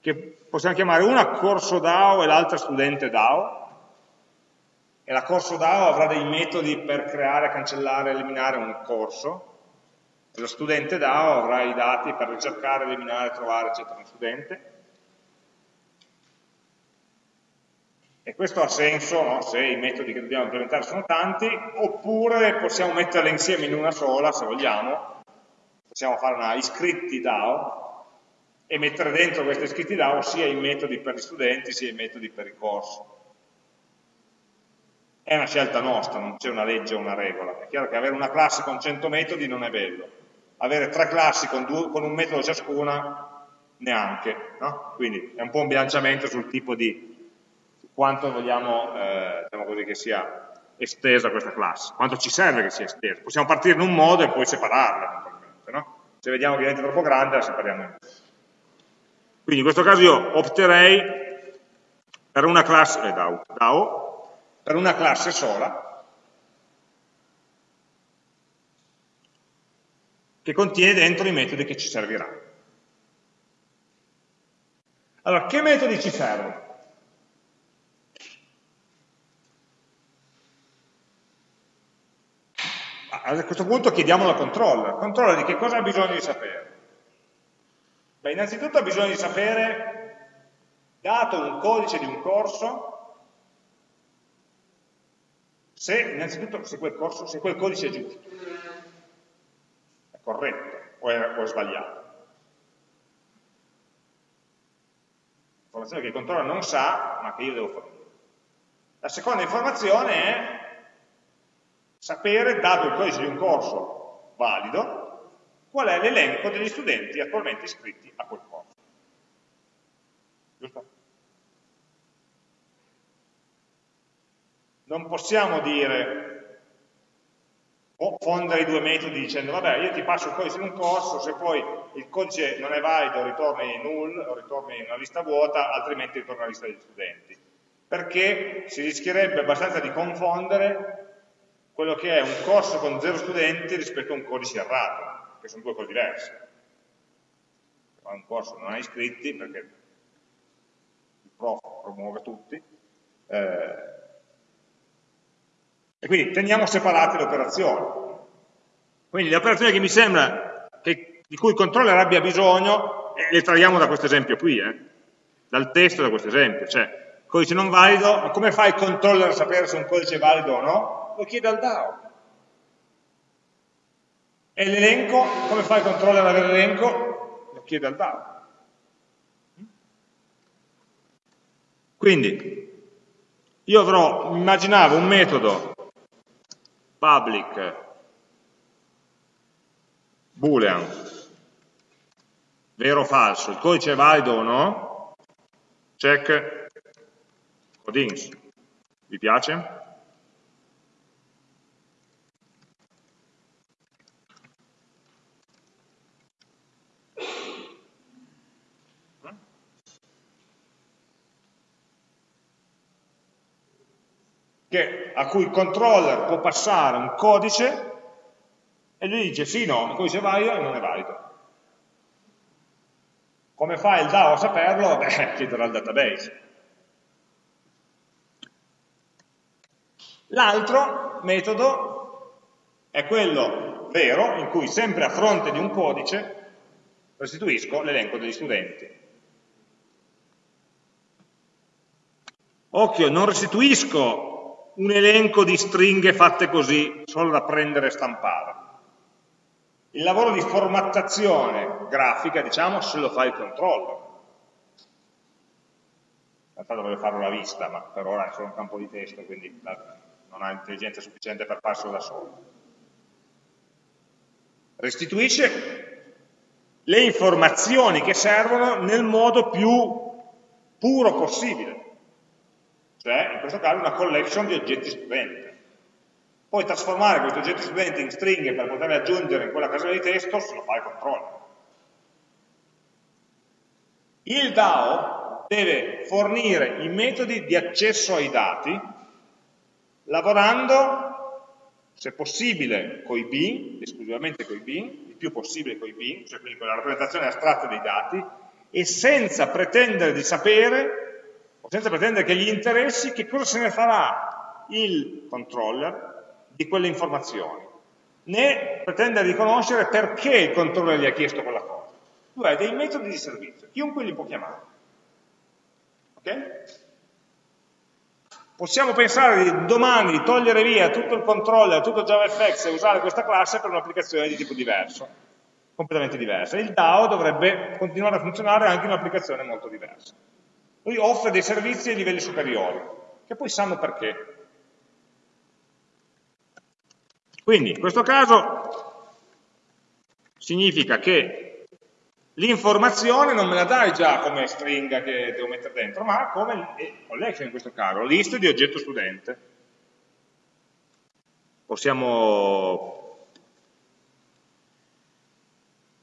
che possiamo chiamare una corso DAO e l'altra studente DAO, e la corso DAO avrà dei metodi per creare, cancellare, eliminare un corso, e lo studente DAO avrà i dati per ricercare, eliminare, trovare, eccetera, un studente. E questo ha senso no? se i metodi che dobbiamo implementare sono tanti, oppure possiamo metterli insieme in una sola, se vogliamo, possiamo fare una iscritti DAO e mettere dentro questi iscritti DAO sia i metodi per gli studenti sia i metodi per i corsi è una scelta nostra, non c'è una legge o una regola. È chiaro che avere una classe con 100 metodi non è bello, avere tre classi con, due, con un metodo ciascuna neanche, no? quindi è un po' un bilanciamento sul tipo di quanto vogliamo eh, diciamo così, che sia estesa questa classe, quanto ci serve che sia estesa. Possiamo partire in un modo e poi separarla, no? se vediamo che diventa troppo grande la separiamo in due. Quindi in questo caso io opterei per una classe, eh, DAO, DAO per una classe sola che contiene dentro i metodi che ci serviranno. Allora, che metodi ci servono? A questo punto chiediamolo al controller. Controller di che cosa ha bisogno di sapere? Beh, innanzitutto ha bisogno di sapere, dato un codice di un corso, se innanzitutto se quel, corso, se quel codice è giusto, è corretto o è, o è sbagliato. Informazione che il controller non sa, ma che io devo fornire. La seconda informazione è sapere, dato il codice di un corso valido, qual è l'elenco degli studenti attualmente iscritti a quel corso. Giusto? non possiamo dire o fondere i due metodi dicendo vabbè io ti passo il codice in un corso, se poi il codice non è valido ritorni null o ritorni una lista vuota, altrimenti ritorna una lista degli studenti. Perché si rischierebbe abbastanza di confondere quello che è un corso con zero studenti rispetto a un codice errato, che sono due cose diverse. Un corso non ha iscritti perché il prof promuove tutti, eh, e quindi teniamo separate le operazioni. Quindi le operazioni che mi sembra che, di cui il controller abbia bisogno, eh, le traiamo da questo esempio qui, eh, dal testo da questo esempio. Cioè, codice non valido, ma come fa il controller a sapere se un codice è valido o no? Lo chiede al DAO. E l'elenco, come fa il controller ad avere l'elenco? Lo chiede al DAO. Quindi, io avrò, immaginavo un metodo public boolean vero o falso, il codice è valido o no? Check codings. Vi piace? Che, a cui il controller può passare un codice e lui dice sì, no, il codice è valido e non è valido. Come fa il DAO a saperlo? Beh, chiederà al database. L'altro metodo è quello vero in cui sempre a fronte di un codice restituisco l'elenco degli studenti. Occhio, non restituisco un elenco di stringhe fatte così, solo da prendere e stampare. Il lavoro di formattazione grafica, diciamo, se lo fa il controller. In realtà dovrebbe farlo la vista, ma per ora è solo un campo di testo, quindi non ha intelligenza sufficiente per farselo da solo. Restituisce le informazioni che servono nel modo più puro possibile, cioè in questo caso una collection di oggetti studente. Poi trasformare questi oggetti studenti in stringhe per poterle aggiungere in quella casella di testo se lo fa il controller. Il DAO deve fornire i metodi di accesso ai dati lavorando, se possibile, con i bin, esclusivamente con i bin, il più possibile con i bin, cioè quindi con la rappresentazione astratta dei dati, e senza pretendere di sapere, senza pretendere che gli interessi, che cosa se ne farà il controller di quelle informazioni, né pretendere di conoscere perché il controller gli ha chiesto quella cosa. Tu hai dei metodi di servizio, chiunque li può chiamare. Ok? possiamo pensare di domani di togliere via tutto il controller, tutto JavaFX e usare questa classe per un'applicazione di tipo diverso, completamente diversa. Il DAO dovrebbe continuare a funzionare anche in un'applicazione molto diversa. Lui offre dei servizi ai livelli superiori, che poi sanno perché. Quindi, in questo caso, significa che L'informazione non me la dai già come stringa che devo mettere dentro, ma come collection in questo caso, list di oggetto studente. Possiamo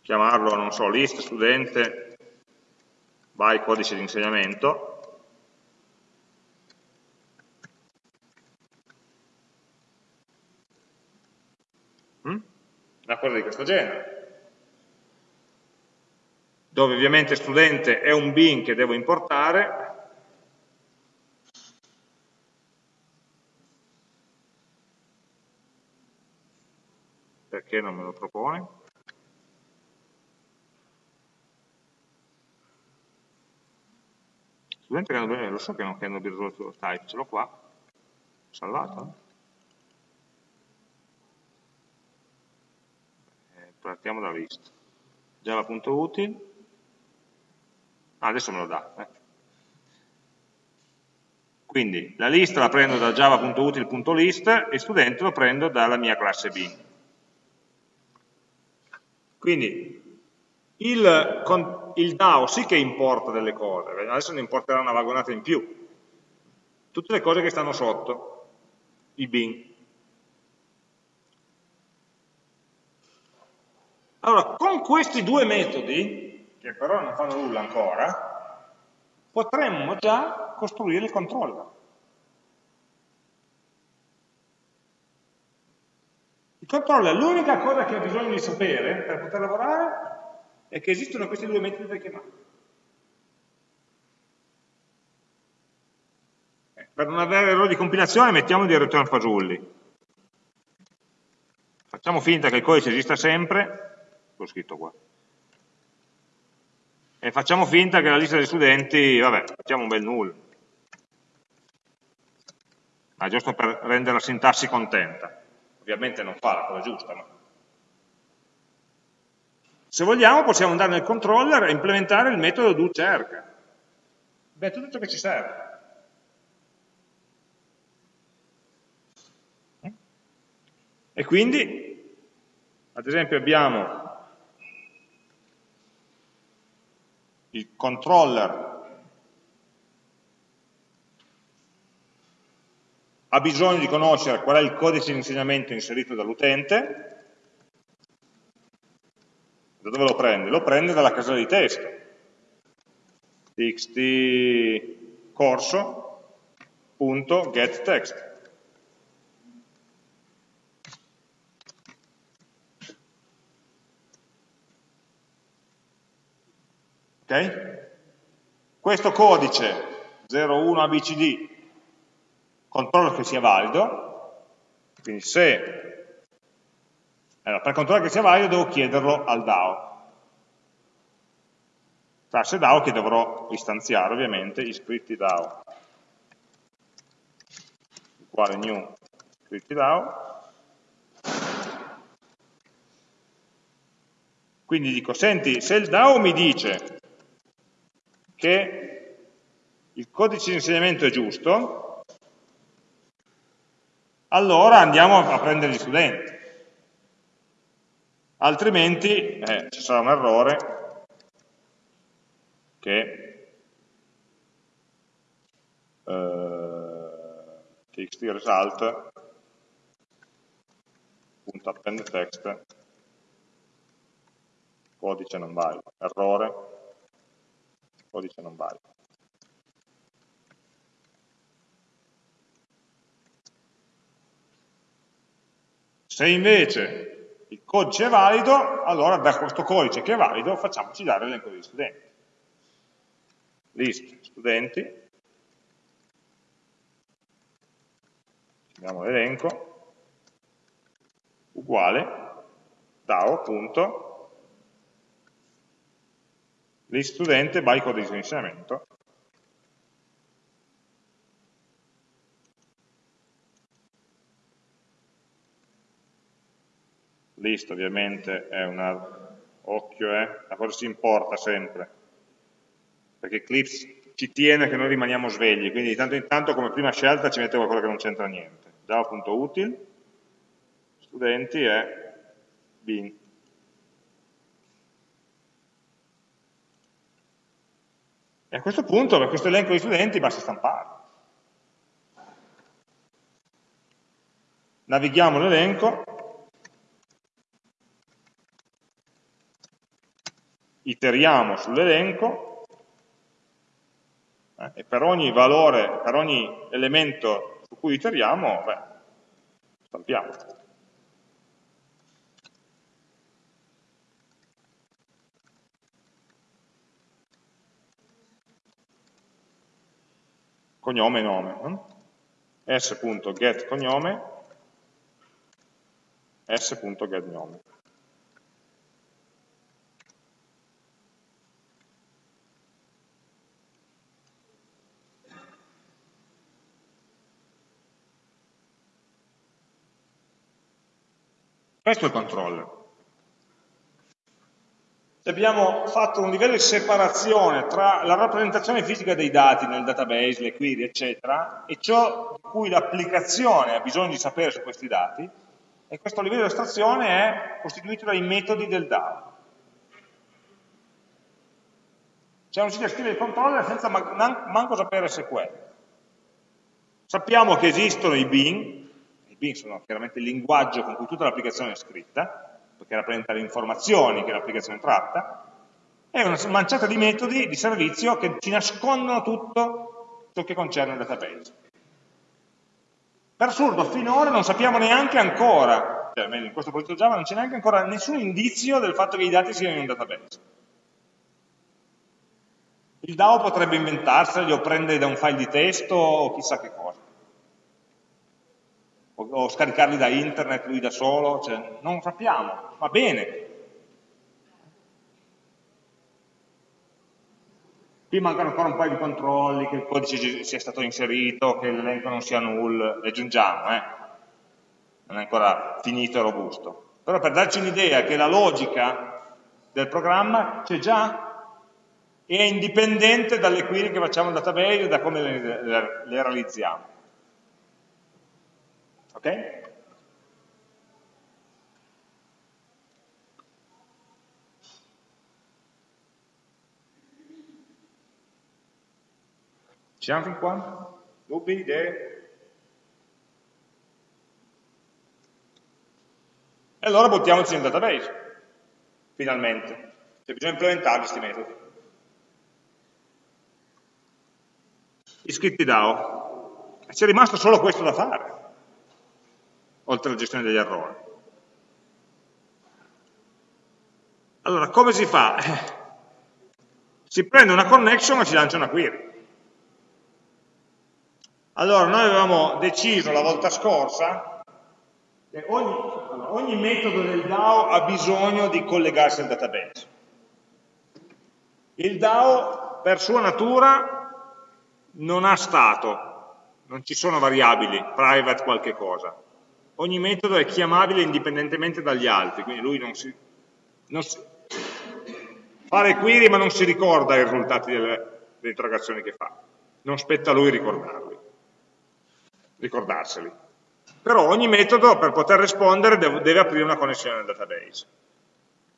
chiamarlo, non so, list studente by codice di insegnamento. Mm? Una cosa di questo genere dove ovviamente studente è un bin che devo importare, perché non me lo propone? Studente che hanno, lo so che non hanno risolto lo type, ce l'ho qua, salvato. Eh, partiamo da list. java.util Ah, adesso me lo dà. Eh. Quindi la lista la prendo da java.util.list e studente lo prendo dalla mia classe B. Quindi il, il DAO sì che importa delle cose, adesso ne importerà una vagonata in più. Tutte le cose che stanno sotto, i bin. Allora, con questi due metodi che però non fanno nulla ancora, potremmo già costruire il controller. Il controller, l'unica cosa che ha bisogno di sapere per poter lavorare è che esistono questi due metodi da chiamare. Eh, per non avere errori di compilazione mettiamo di return fasulli. Facciamo finta che il codice esista sempre, l'ho scritto qua, e facciamo finta che la lista degli studenti, vabbè, facciamo un bel null, ma giusto per rendere la sintassi contenta. Ovviamente non fa la cosa giusta, ma... Se vogliamo possiamo andare nel controller e implementare il metodo do cerca. Beh, tutto ciò che ci serve. E quindi, ad esempio, abbiamo il controller ha bisogno di conoscere qual è il codice di insegnamento inserito dall'utente, da dove lo prende? Lo prende dalla casella di testo, txt corso.getText. Okay? Questo codice 01 ABCD controllo che sia valido, quindi se Allora, per controllare che sia valido devo chiederlo al DAO. Classe DAO che dovrò istanziare ovviamente, iscritti DAO, uguale new iscritti DAO. Quindi dico, senti, se il DAO mi dice che il codice di insegnamento è giusto, allora andiamo a prendere gli studenti altrimenti eh, ci sarà un errore che eh, txt result punto append text codice non valido errore codice non valido se invece il codice è valido, allora da questo codice che è valido facciamoci dare l'elenco degli studenti. List studenti, chiamiamo l'elenco, uguale DAO, list studente by codice di insegnamento, list ovviamente è una, occhio, eh, la cosa si importa sempre, perché Eclipse ci tiene che noi rimaniamo svegli, quindi di tanto in tanto come prima scelta ci mette qualcosa che non c'entra niente. Java.util, studenti è bin. E a questo punto, per questo elenco di studenti, basta stamparlo. Navighiamo l'elenco, iteriamo sull'elenco eh, e per ogni valore, per ogni elemento su cui iteriamo, beh, stampiamo. Cognome e nome. Eh? s.getCognome s.getNome. Questo è il controller. Abbiamo fatto un livello di separazione tra la rappresentazione fisica dei dati nel database, le query, eccetera, e ciò di cui l'applicazione ha bisogno di sapere su questi dati, e questo livello di astrazione è costituito dai metodi del DAO. Cioè non si riesce a scrivere il controller senza manco sapere SQL. Sappiamo che esistono i bin, bin sono chiaramente il linguaggio con cui tutta l'applicazione è scritta, perché rappresenta le informazioni che l'applicazione tratta, è una manciata di metodi di servizio che ci nascondono tutto ciò che concerne il database. Per assurdo, finora non sappiamo neanche ancora, cioè in questo progetto Java non c'è neanche ancora nessun indizio del fatto che i dati siano in un database. Il DAO potrebbe inventarseli o prendere da un file di testo o chissà che cosa o, o scaricarli da internet lui da solo, cioè, non sappiamo, va bene. Qui mancano ancora un paio di controlli, che il codice sia stato inserito, che l'elenco non sia null, le aggiungiamo, eh? non è ancora finito e robusto. Però per darci un'idea che la logica del programma c'è già e è indipendente dalle query che facciamo in database e da come le, le, le realizziamo. Ok? Ci siamo fin qua? Dubbi, idee? E allora buttiamoci nel database, finalmente. Cioè bisogna implementarli questi metodi. Iscritti DAO. C'è rimasto solo questo da fare oltre alla gestione degli errori. Allora, come si fa? Eh, si prende una connection e si lancia una query. Allora, noi avevamo deciso la volta scorsa, ogni, ogni metodo del DAO ha bisogno di collegarsi al database. Il DAO per sua natura non ha stato, non ci sono variabili, private qualche cosa. Ogni metodo è chiamabile indipendentemente dagli altri, quindi lui non si, non si fa le query ma non si ricorda i risultati delle, delle interrogazioni che fa. Non spetta a lui ricordarli, ricordarseli. Però ogni metodo per poter rispondere deve, deve aprire una connessione al database.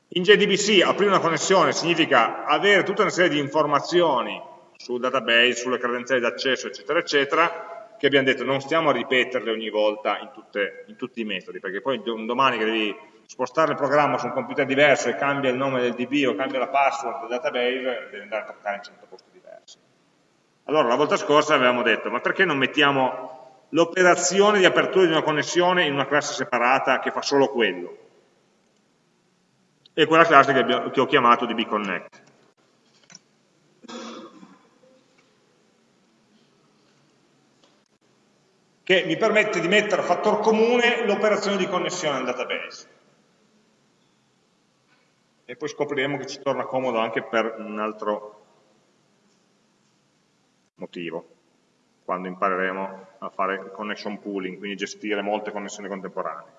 In JDBC aprire una connessione significa avere tutta una serie di informazioni sul database, sulle credenziali d'accesso, eccetera, eccetera, che abbiamo detto non stiamo a ripeterle ogni volta in, tutte, in tutti i metodi, perché poi un domani che devi spostare il programma su un computer diverso e cambia il nome del DB o cambia la password del database, devi andare a toccare in 100 posti diversi. Allora, la volta scorsa avevamo detto, ma perché non mettiamo l'operazione di apertura di una connessione in una classe separata che fa solo quello. E quella classe che, abbiamo, che ho chiamato dbconnect. Che mi permette di mettere a fattor comune l'operazione di connessione al database. E poi scopriremo che ci torna comodo anche per un altro motivo quando impareremo a fare connection pooling, quindi gestire molte connessioni contemporanee.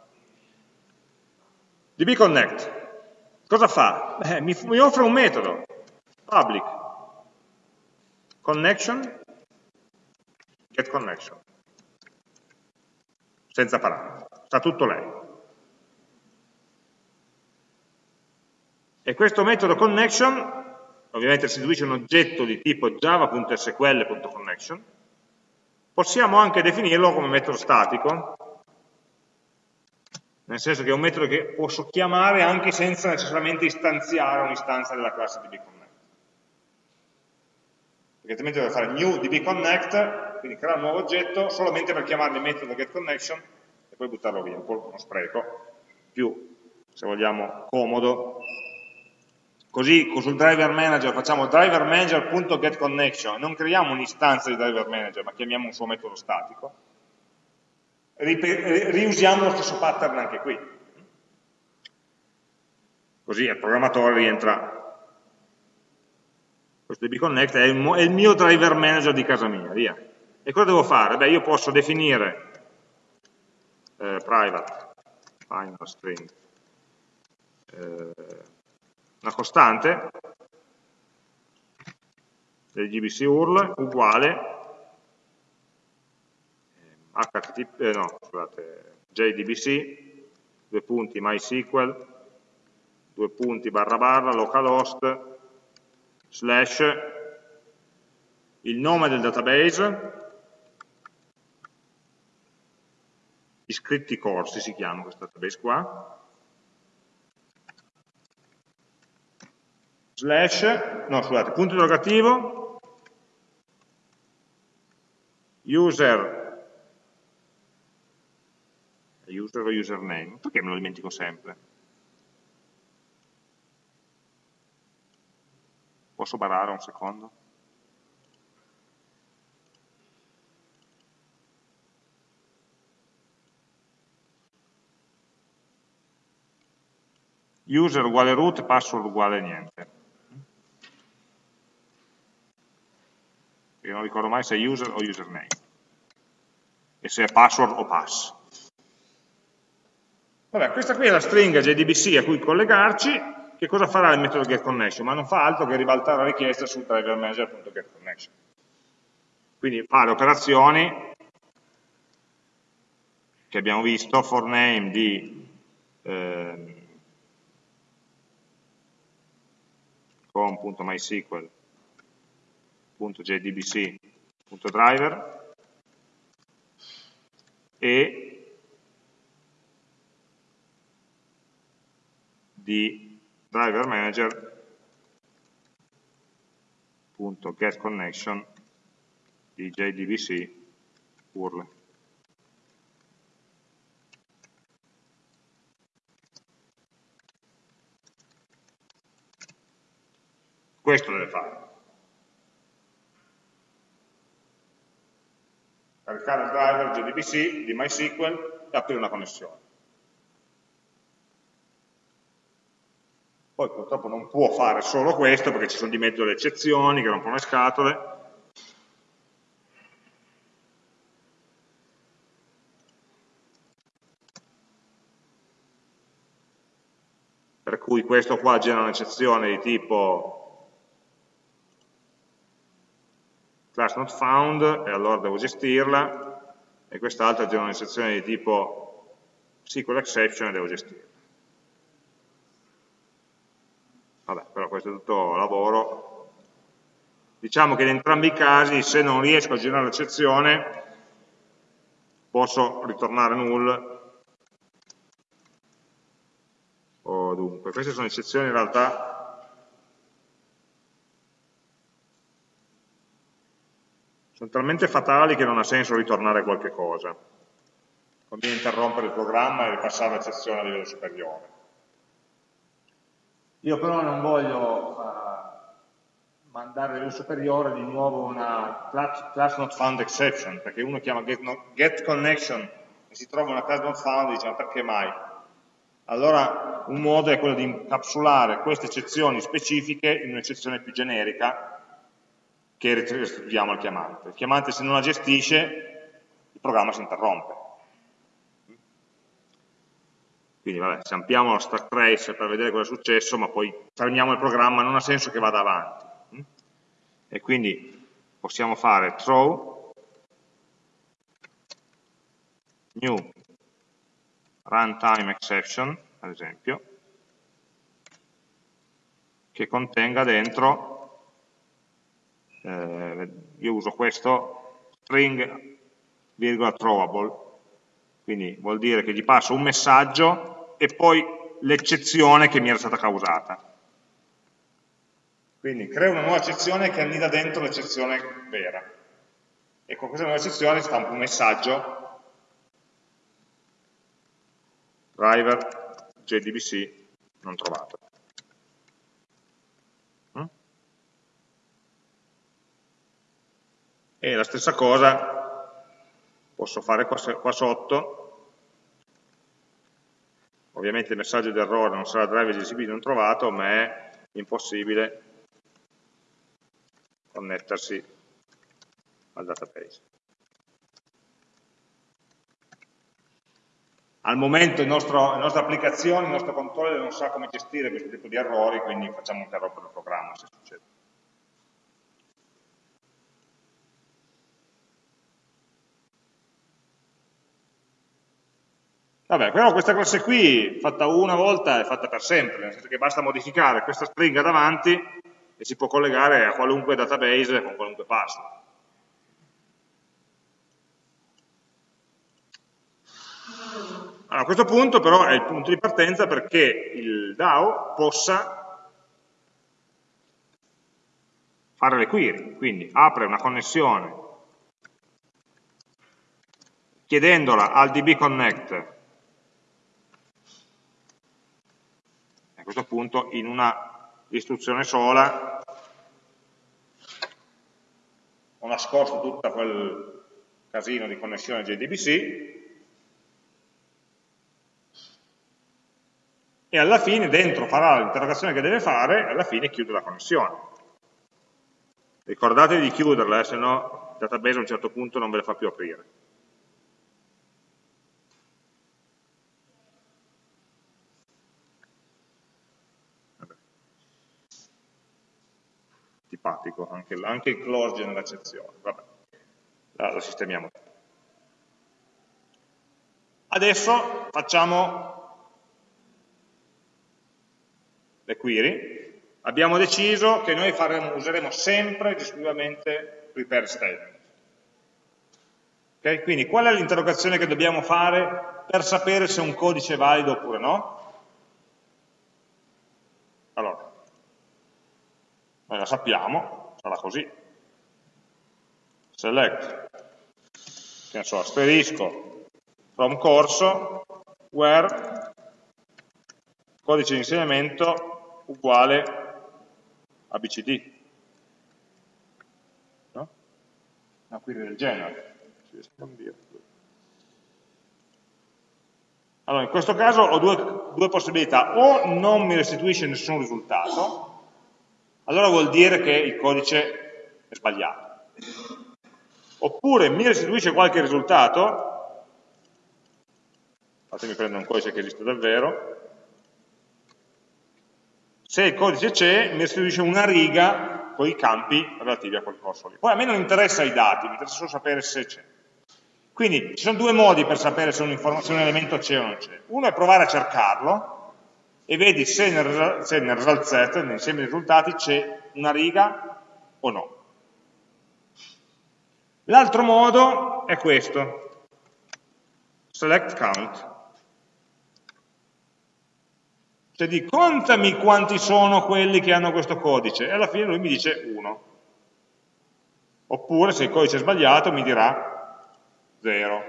dbconnect, cosa fa? Beh, mi, mi offre un metodo, public, connection, get connection, senza parametri, sta tutto lei. E questo metodo connection, ovviamente restituisce un oggetto di tipo java.sql.connection, Possiamo anche definirlo come metodo statico, nel senso che è un metodo che posso chiamare anche senza necessariamente istanziare un'istanza della classe dbconnect. Perché altrimenti devo fare new dbconnect, quindi creare un nuovo oggetto, solamente per chiamare il metodo getConnection e poi buttarlo via, un po' uno spreco, più, se vogliamo, comodo Così sul driver manager facciamo driver manager.getConnection, non creiamo un'istanza di driver manager, ma chiamiamo un suo metodo statico. Riusiamo lo stesso pattern anche qui. Così il programmatore rientra. Questo dbconnect è il, è il mio driver manager di casa mia, via. E cosa devo fare? Beh, io posso definire eh, private final string eh, una costante del gbc url uguale http, eh, no, scusate, jdbc, due punti mysql, due punti barra barra localhost, slash, il nome del database, iscritti corsi si chiama questo database qua, slash, no scusate, punto interrogativo, user, user o username, perché me lo dimentico sempre? Posso barare un secondo? user uguale root, password uguale niente. io non ricordo mai se è user o username, e se è password o pass. Vabbè, questa qui è la stringa JDBC a cui collegarci, che cosa farà il metodo getConnection? Ma non fa altro che ribaltare la richiesta sul driver manager.getConnection. Quindi fa le operazioni che abbiamo visto, for name di eh, com.mysql .jdbc.driver e di driver manager.getConnection di JDBC URL. Questo deve fare. caricare il driver JDBC di MySQL e aprire una connessione. Poi purtroppo non può fare solo questo perché ci sono di mezzo le eccezioni che rompono le scatole. Per cui questo qua genera un'eccezione di tipo class not found e allora devo gestirla e quest'altra genera un'eccezione di tipo SQL exception e devo gestirla. Vabbè, però questo è tutto lavoro. Diciamo che in entrambi i casi, se non riesco a girare l'eccezione, posso ritornare null. O dunque, queste sono eccezioni in realtà sono talmente fatali che non ha senso ritornare qualche cosa. Conviene interrompere il programma e ripassare l'eccezione a livello superiore. Io però non voglio uh, mandare a superiore di nuovo una class, class, not found exception, perché uno chiama get, not, get connection e si trova una class not found e dice ma perché mai? Allora un modo è quello di incapsulare queste eccezioni specifiche in un'eccezione più generica che restituiamo al chiamante. Il chiamante se non la gestisce il programma si interrompe. Quindi vabbè, se ampliamo lo stack trace per vedere cosa è successo, ma poi fermiamo il programma, non ha senso che vada avanti. E quindi possiamo fare throw new runtime exception, ad esempio, che contenga dentro, eh, io uso questo, string virgola throwable, quindi vuol dire che gli passo un messaggio e poi l'eccezione che mi era stata causata. Quindi creo una nuova eccezione che annida dentro l'eccezione vera. E con questa nuova eccezione stampo un messaggio driver JDBC non trovato. Mm? E la stessa cosa posso fare qua, qua sotto Ovviamente il messaggio di errore non sarà driver GCP non trovato, ma è impossibile connettersi al database. Al momento nostro, la nostra applicazione, il nostro controller non sa come gestire questo tipo di errori, quindi facciamo interrompere il programma se succede. Vabbè, però questa classe qui, fatta una volta, è fatta per sempre, nel senso che basta modificare questa stringa davanti e si può collegare a qualunque database con qualunque password. Allora, a questo punto però è il punto di partenza perché il DAO possa fare le query, quindi apre una connessione chiedendola al dbconnect questo punto in una istruzione sola ho nascosto tutto quel casino di connessione JDBC e alla fine dentro farà l'interrogazione che deve fare e alla fine chiude la connessione. Ricordatevi di chiuderla, eh, se no il database a un certo punto non ve la fa più aprire. Simpatico, anche, anche il close genera eccezioni, vabbè, la, la sistemiamo. Adesso facciamo le query, abbiamo deciso che noi faremo, useremo sempre esclusivamente prepare statement. Okay? Quindi qual è l'interrogazione che dobbiamo fare per sapere se un codice è valido oppure no? Allora, noi la sappiamo, sarà così. Select, che ne so, asterisco, from corso, where codice di insegnamento uguale abcd. No? Una query del genere. Allora, in questo caso ho due, due possibilità, o non mi restituisce nessun risultato, allora vuol dire che il codice è sbagliato. Oppure mi restituisce qualche risultato, fatemi prendere un codice che esiste davvero, se il codice c'è mi restituisce una riga con i campi relativi a quel corso lì. Poi a me non interessa i dati, mi interessa solo sapere se c'è. Quindi ci sono due modi per sapere se un, se un elemento c'è o non c'è. Uno è provare a cercarlo e vedi se nel, se nel result set, nell'insieme dei risultati, c'è una riga o no. L'altro modo è questo, select count. Cioè di contami quanti sono quelli che hanno questo codice e alla fine lui mi dice 1. Oppure se il codice è sbagliato mi dirà 0.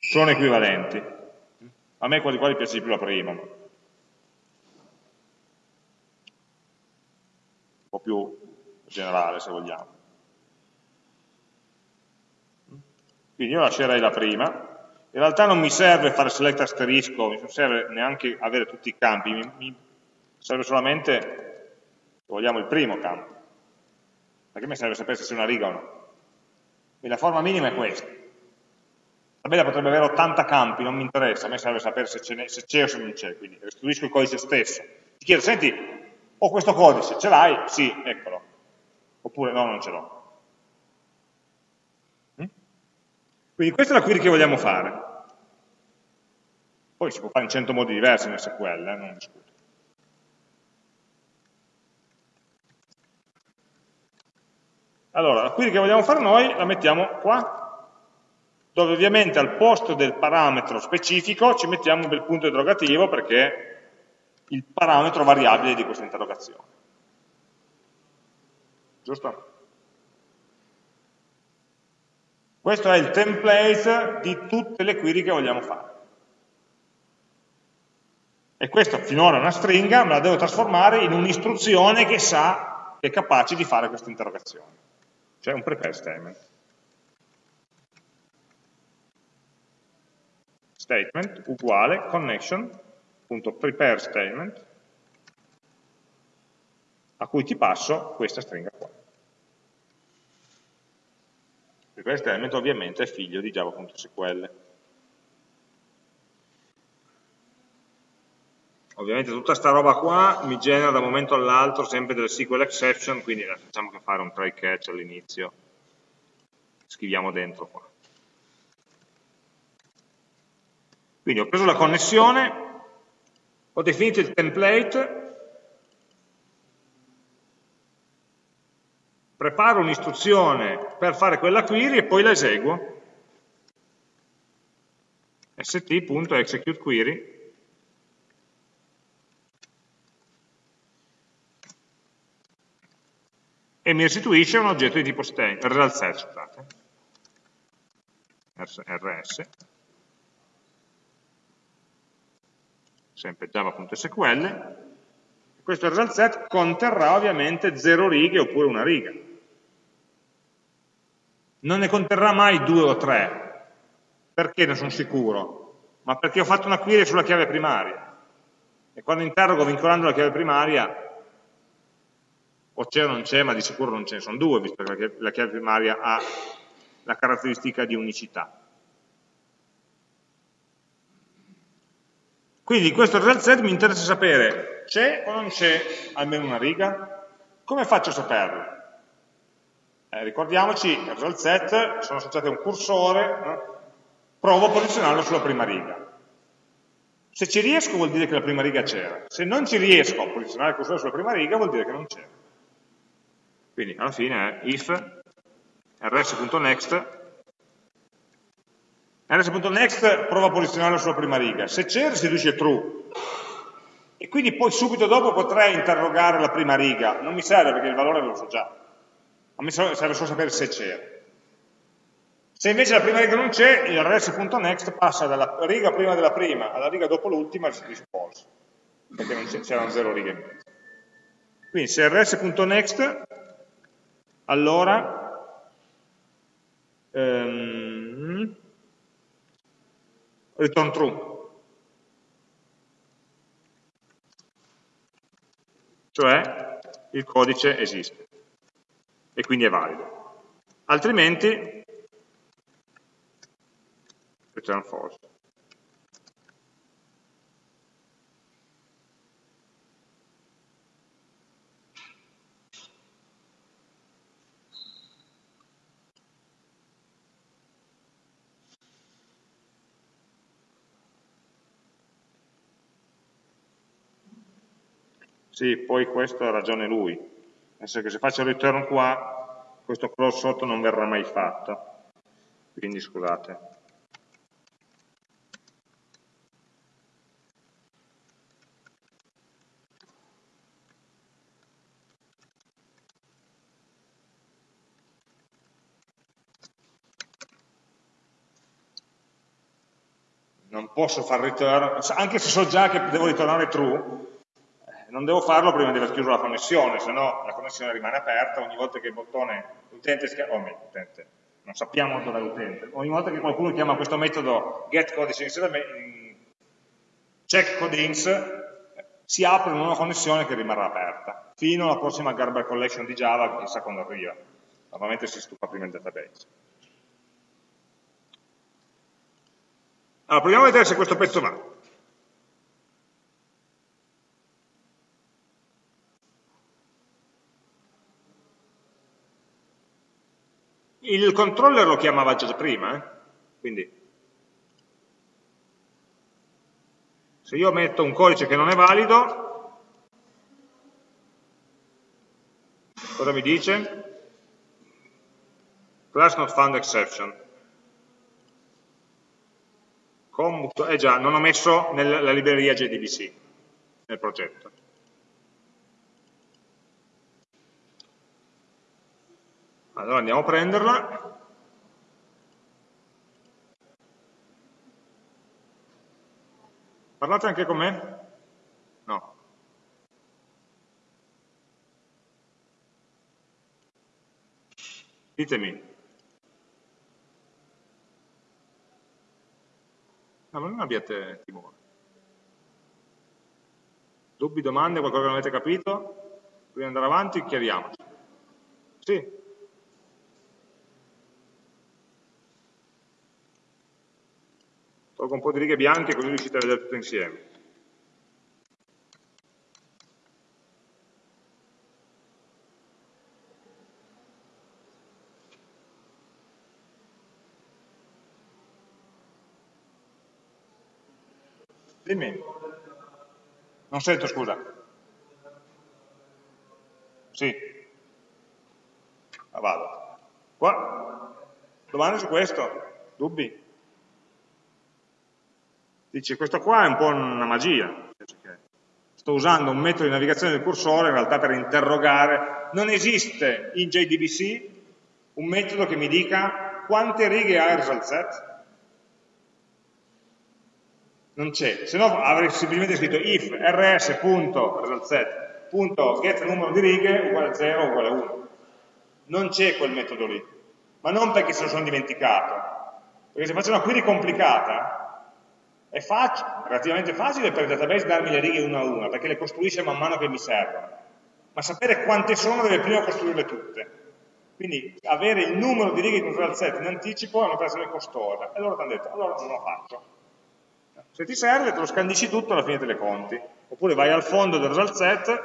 Sono equivalenti. A me quasi quasi piace di più la prima. Un po' più generale, se vogliamo. Quindi io lascerei la prima. In realtà non mi serve fare select asterisco, non serve neanche avere tutti i campi, mi, mi serve solamente, se vogliamo, il primo campo. Perché mi serve sapere se c'è una riga o no. Quindi la forma minima è questa. La tabella potrebbe avere 80 campi, non mi interessa, a me serve sapere se c'è o se non c'è, quindi restituisco il codice stesso. Ti chiedo, senti, ho questo codice, ce l'hai? Sì, eccolo. Oppure no, non ce l'ho. Mm? Quindi questa è la query che vogliamo fare. Poi si può fare in 100 modi diversi in SQL, eh, non discuto. Allora, la query che vogliamo fare noi la mettiamo qua, dove ovviamente al posto del parametro specifico ci mettiamo un bel punto interrogativo perché è il parametro variabile di questa interrogazione. Giusto? Questo è il template di tutte le query che vogliamo fare. E questa finora è una stringa, ma la devo trasformare in un'istruzione che sa, che è capace di fare questa interrogazione cioè un prepare statement. Statement uguale connection.prepare statement a cui ti passo questa stringa qua. Prepare statement ovviamente è figlio di java.sql. Ovviamente tutta questa roba qua mi genera da un momento all'altro sempre delle SQL exception, quindi facciamo che fare un try catch all'inizio, scriviamo dentro qua. Quindi ho preso la connessione, ho definito il template, preparo un'istruzione per fare quella query e poi la eseguo. st.executeQuery e mi restituisce un oggetto di tipo string, set, scusate, rs, sempre java.sql, questo result set conterrà ovviamente 0 righe oppure una riga. Non ne conterrà mai due o tre, perché ne sono sicuro? Ma perché ho fatto una query sulla chiave primaria. E quando interrogo vincolando la chiave primaria o c'è o non c'è, ma di sicuro non ce ne sono due, visto che la chiave primaria ha la caratteristica di unicità. Quindi in questo result set mi interessa sapere c'è o non c'è almeno una riga? Come faccio a saperlo? Eh, ricordiamoci, il result set sono associate a un cursore, eh? provo a posizionarlo sulla prima riga. Se ci riesco vuol dire che la prima riga c'era, se non ci riesco a posizionare il cursore sulla prima riga vuol dire che non c'era. Quindi alla fine è if rs.next rs.next prova a posizionarlo sulla prima riga, se c'è restituisce true. E quindi poi subito dopo potrei interrogare la prima riga, non mi serve perché il valore lo so già, a me serve solo sapere se c'era. Se invece la prima riga non c'è, il rs.next passa dalla riga prima della prima alla riga dopo l'ultima e restituisce false, perché c'erano zero righe in mezzo. Quindi se rs.next allora ehm, return true. Cioè il codice esiste e quindi è valido. Altrimenti return false. Sì, poi questo ha ragione lui, nel senso che se faccio il return qua, questo close sotto non verrà mai fatto. Quindi scusate. Non posso fare return, anche se so già che devo ritornare true, non devo farlo prima di aver chiuso la connessione, se no la connessione rimane aperta. Ogni volta che il bottone l'utente schiaccia, oh, l'utente, non sappiamo dov'è l'utente, ogni volta che qualcuno chiama questo metodo getCodings checkCodings si apre una nuova connessione che rimarrà aperta fino alla prossima Garber Collection di Java chissà quando arriva. Normalmente si stufa prima il database. Allora proviamo a vedere se questo pezzo va Il controller lo chiamava già prima, eh? quindi se io metto un codice che non è valido, cosa mi dice? Class not found exception. Eh già, non ho messo nella libreria JDBC nel progetto. Allora andiamo a prenderla. Parlate anche con me? No. Ditemi. No, ma non abbiate timore. Dubbi, domande, qualcosa che non avete capito? Prima di andare avanti, chiariamoci. Sì? Tolgo un po' di righe bianche così riuscite a vedere tutto insieme. Dimmi. Non sento, scusa. Sì. Ah, vado. Qua. Domande su questo? Dubbi? Dice, questo qua è un po' una magia, sto usando un metodo di navigazione del cursore in realtà per interrogare, non esiste in JDBC un metodo che mi dica quante righe ha il result set, non c'è, se no avrei semplicemente scritto if rs.resultset.get numero di righe uguale 0 uguale 1 non c'è quel metodo lì. Ma non perché se lo sono dimenticato. Perché se faccio una query complicata è facile, relativamente facile per il database darmi le righe una a una, perché le costruisce man mano che mi servono. Ma sapere quante sono deve prima costruirle tutte. Quindi avere il numero di righe di un result set in anticipo è un'operazione costosa. E allora ti hanno detto, allora non lo faccio. Se ti serve te lo scandisci tutto alla fine te le conti. Oppure vai al fondo del result set,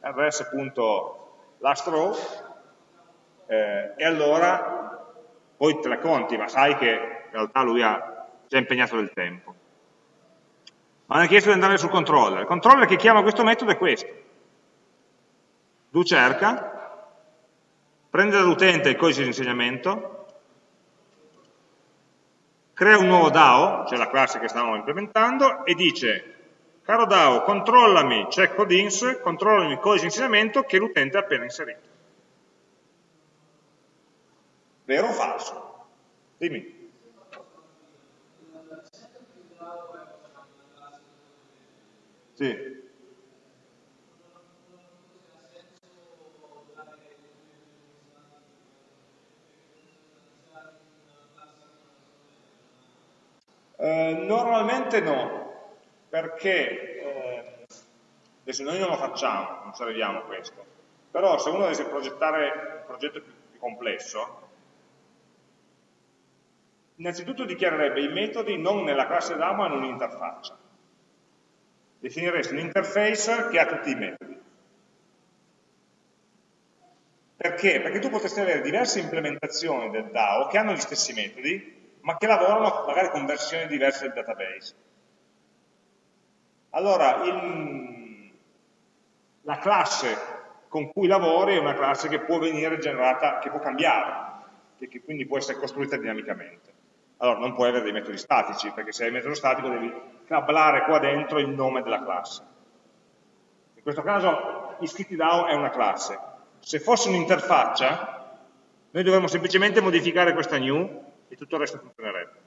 rs.lastrow, eh, e allora poi te le conti, ma sai che in realtà lui ha già impegnato del tempo ma hanno chiesto di andare sul controller. Il controller che chiama questo metodo è questo. Do cerca, prende dall'utente il codice di insegnamento, crea un nuovo DAO, cioè la classe che stavamo implementando, e dice, caro DAO, controllami checkCodeIns, controllami il codice di insegnamento che l'utente ha appena inserito. Vero o falso? Dimmi. Sì. Eh, normalmente no, perché eh, adesso noi non lo facciamo, non ci arriviamo a questo, però se uno dovesse progettare un progetto più, più complesso, innanzitutto dichiarerebbe i metodi non nella classe DAO ma in un'interfaccia. Definiresti un'interface che ha tutti i metodi. Perché? Perché tu potresti avere diverse implementazioni del DAO che hanno gli stessi metodi, ma che lavorano magari con versioni diverse del database. Allora, il, la classe con cui lavori è una classe che può venire generata, che può cambiare, e che quindi può essere costruita dinamicamente. Allora, non puoi avere dei metodi statici, perché se hai il metodo statico devi cablare qua dentro il nome della classe. In questo caso iscritti.dao è una classe. Se fosse un'interfaccia, noi dovremmo semplicemente modificare questa new e tutto il resto funzionerebbe.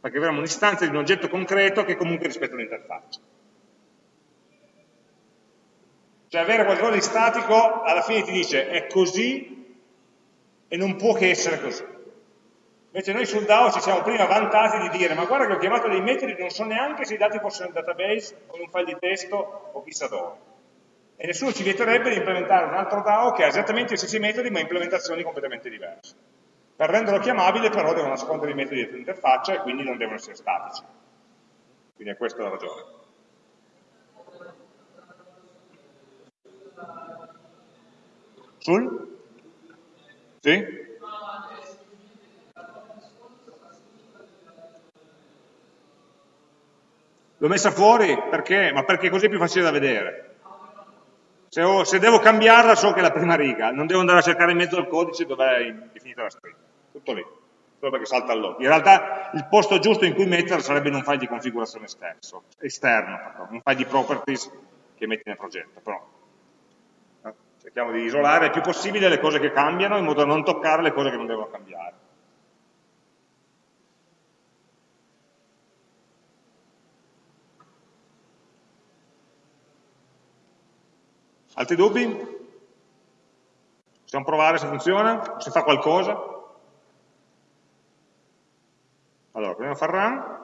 Perché avremo un'istanza di un oggetto concreto che comunque rispetta l'interfaccia. Cioè avere qualcosa di statico alla fine ti dice è così e non può che essere così. Invece noi sul DAO ci siamo prima vantati di dire ma guarda che ho chiamato dei metodi non so neanche se i dati fossero nel database o in un file di testo o chissà dove. E nessuno ci vieterebbe di implementare un altro DAO che ha esattamente gli stessi metodi ma implementazioni completamente diverse. Per renderlo chiamabile però devono nascondere i metodi dell'interfaccia e quindi non devono essere statici. Quindi è questa la ragione. Sul? Sì? L'ho messa fuori perché? Ma perché così è più facile da vedere. Se, ho, se, devo cambiarla so che è la prima riga, non devo andare a cercare in mezzo al codice dove è definita la stringa. Tutto lì, solo perché salta log. In realtà il posto giusto in cui metterla sarebbe in un file di configurazione esterno, esterno un file di properties che metti nel progetto. Però cerchiamo di isolare il più possibile le cose che cambiano in modo da non toccare le cose che non devono cambiare. Altri dubbi? Possiamo provare se funziona? Se fa qualcosa? Allora, proviamo a far run.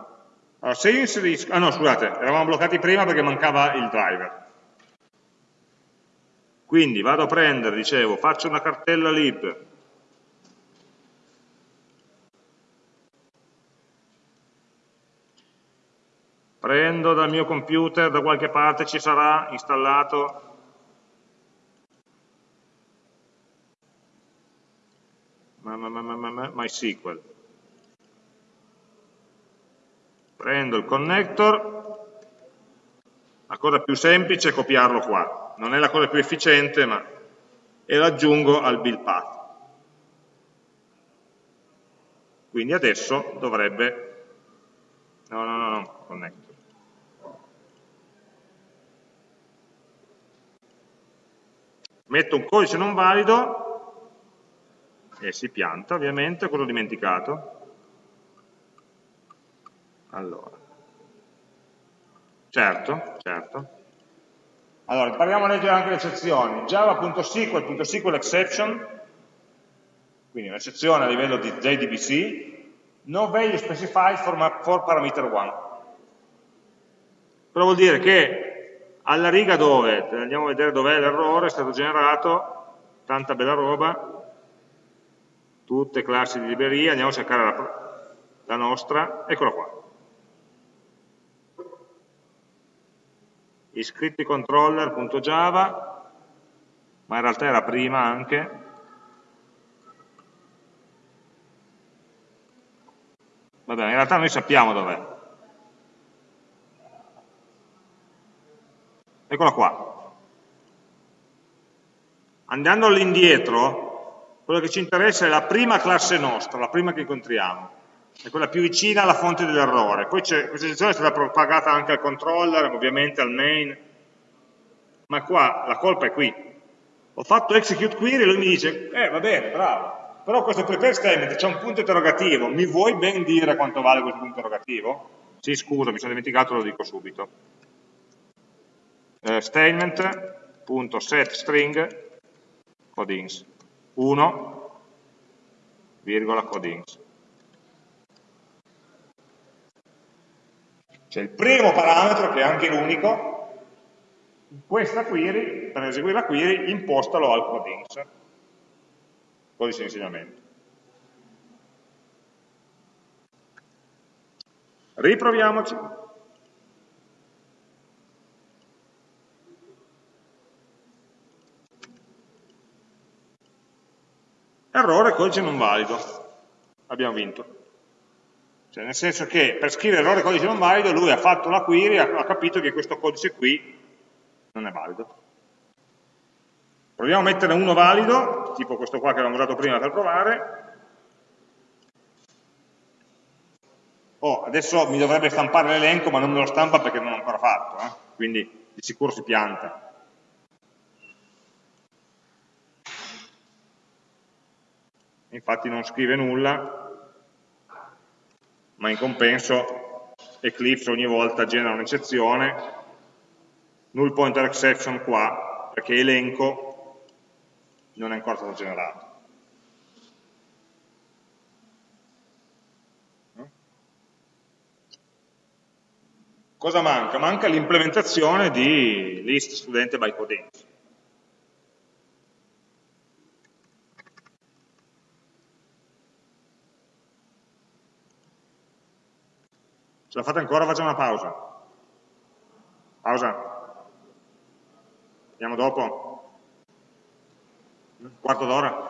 Allora, se io inserisco... Ah no, scusate, eravamo bloccati prima perché mancava il driver. Quindi vado a prendere, dicevo, faccio una cartella lib. Prendo dal mio computer, da qualche parte ci sarà installato MySQL. Prendo il connector, la cosa più semplice è copiarlo qua, non è la cosa più efficiente, ma e lo aggiungo al build path. Quindi adesso dovrebbe, no, no, no, no, connector. Metto un codice non valido e si pianta ovviamente, cosa ho dimenticato? Allora, certo, certo. Allora, parliamo a leggere anche le eccezioni. Java.SQL.SQL exception, quindi un'eccezione a livello di JDBC, no value specified for, for parameter 1. Però vuol dire che alla riga dove, andiamo a vedere dov'è l'errore, è stato generato, tanta bella roba, tutte classi di libreria, andiamo a cercare la, la nostra, eccola qua. iscritti controller.java, ma in realtà era prima anche, Vabbè, in realtà noi sappiamo dov'è. Eccola qua. Andando all'indietro, quello che ci interessa è la prima classe nostra, la prima che incontriamo, è quella più vicina alla fonte dell'errore. Poi questa eccezione è stata propagata anche al controller, ovviamente al main, ma qua la colpa è qui. Ho fatto execute query e lui mi dice, eh va bene, bravo, però questo prepare statement c'è un punto interrogativo, mi vuoi ben dire quanto vale questo punto interrogativo? Sì, scusa, mi sono dimenticato, lo dico subito. Eh, statement.setString codings 1, virgola codings. Cioè il primo parametro, che è anche l'unico, questa query, per eseguire la query, impostalo al codings, codice di insegnamento. Riproviamoci. Errore, codice non valido. Abbiamo vinto. Cioè, nel senso che per scrivere errore codice non valido lui ha fatto la query e ha capito che questo codice qui non è valido. Proviamo a mettere uno valido, tipo questo qua che avevamo usato prima per provare. Oh, adesso mi dovrebbe stampare l'elenco, ma non me lo stampa perché non l'ho ancora fatto, eh? quindi di sicuro si pianta. Infatti non scrive nulla, ma in compenso Eclipse ogni volta genera un'eccezione, null pointer exception qua, perché elenco non è ancora stato generato. Cosa manca? Manca l'implementazione di list studente by codings. Ce la fate ancora? Facciamo una pausa. Pausa. Andiamo dopo. Quarto d'ora.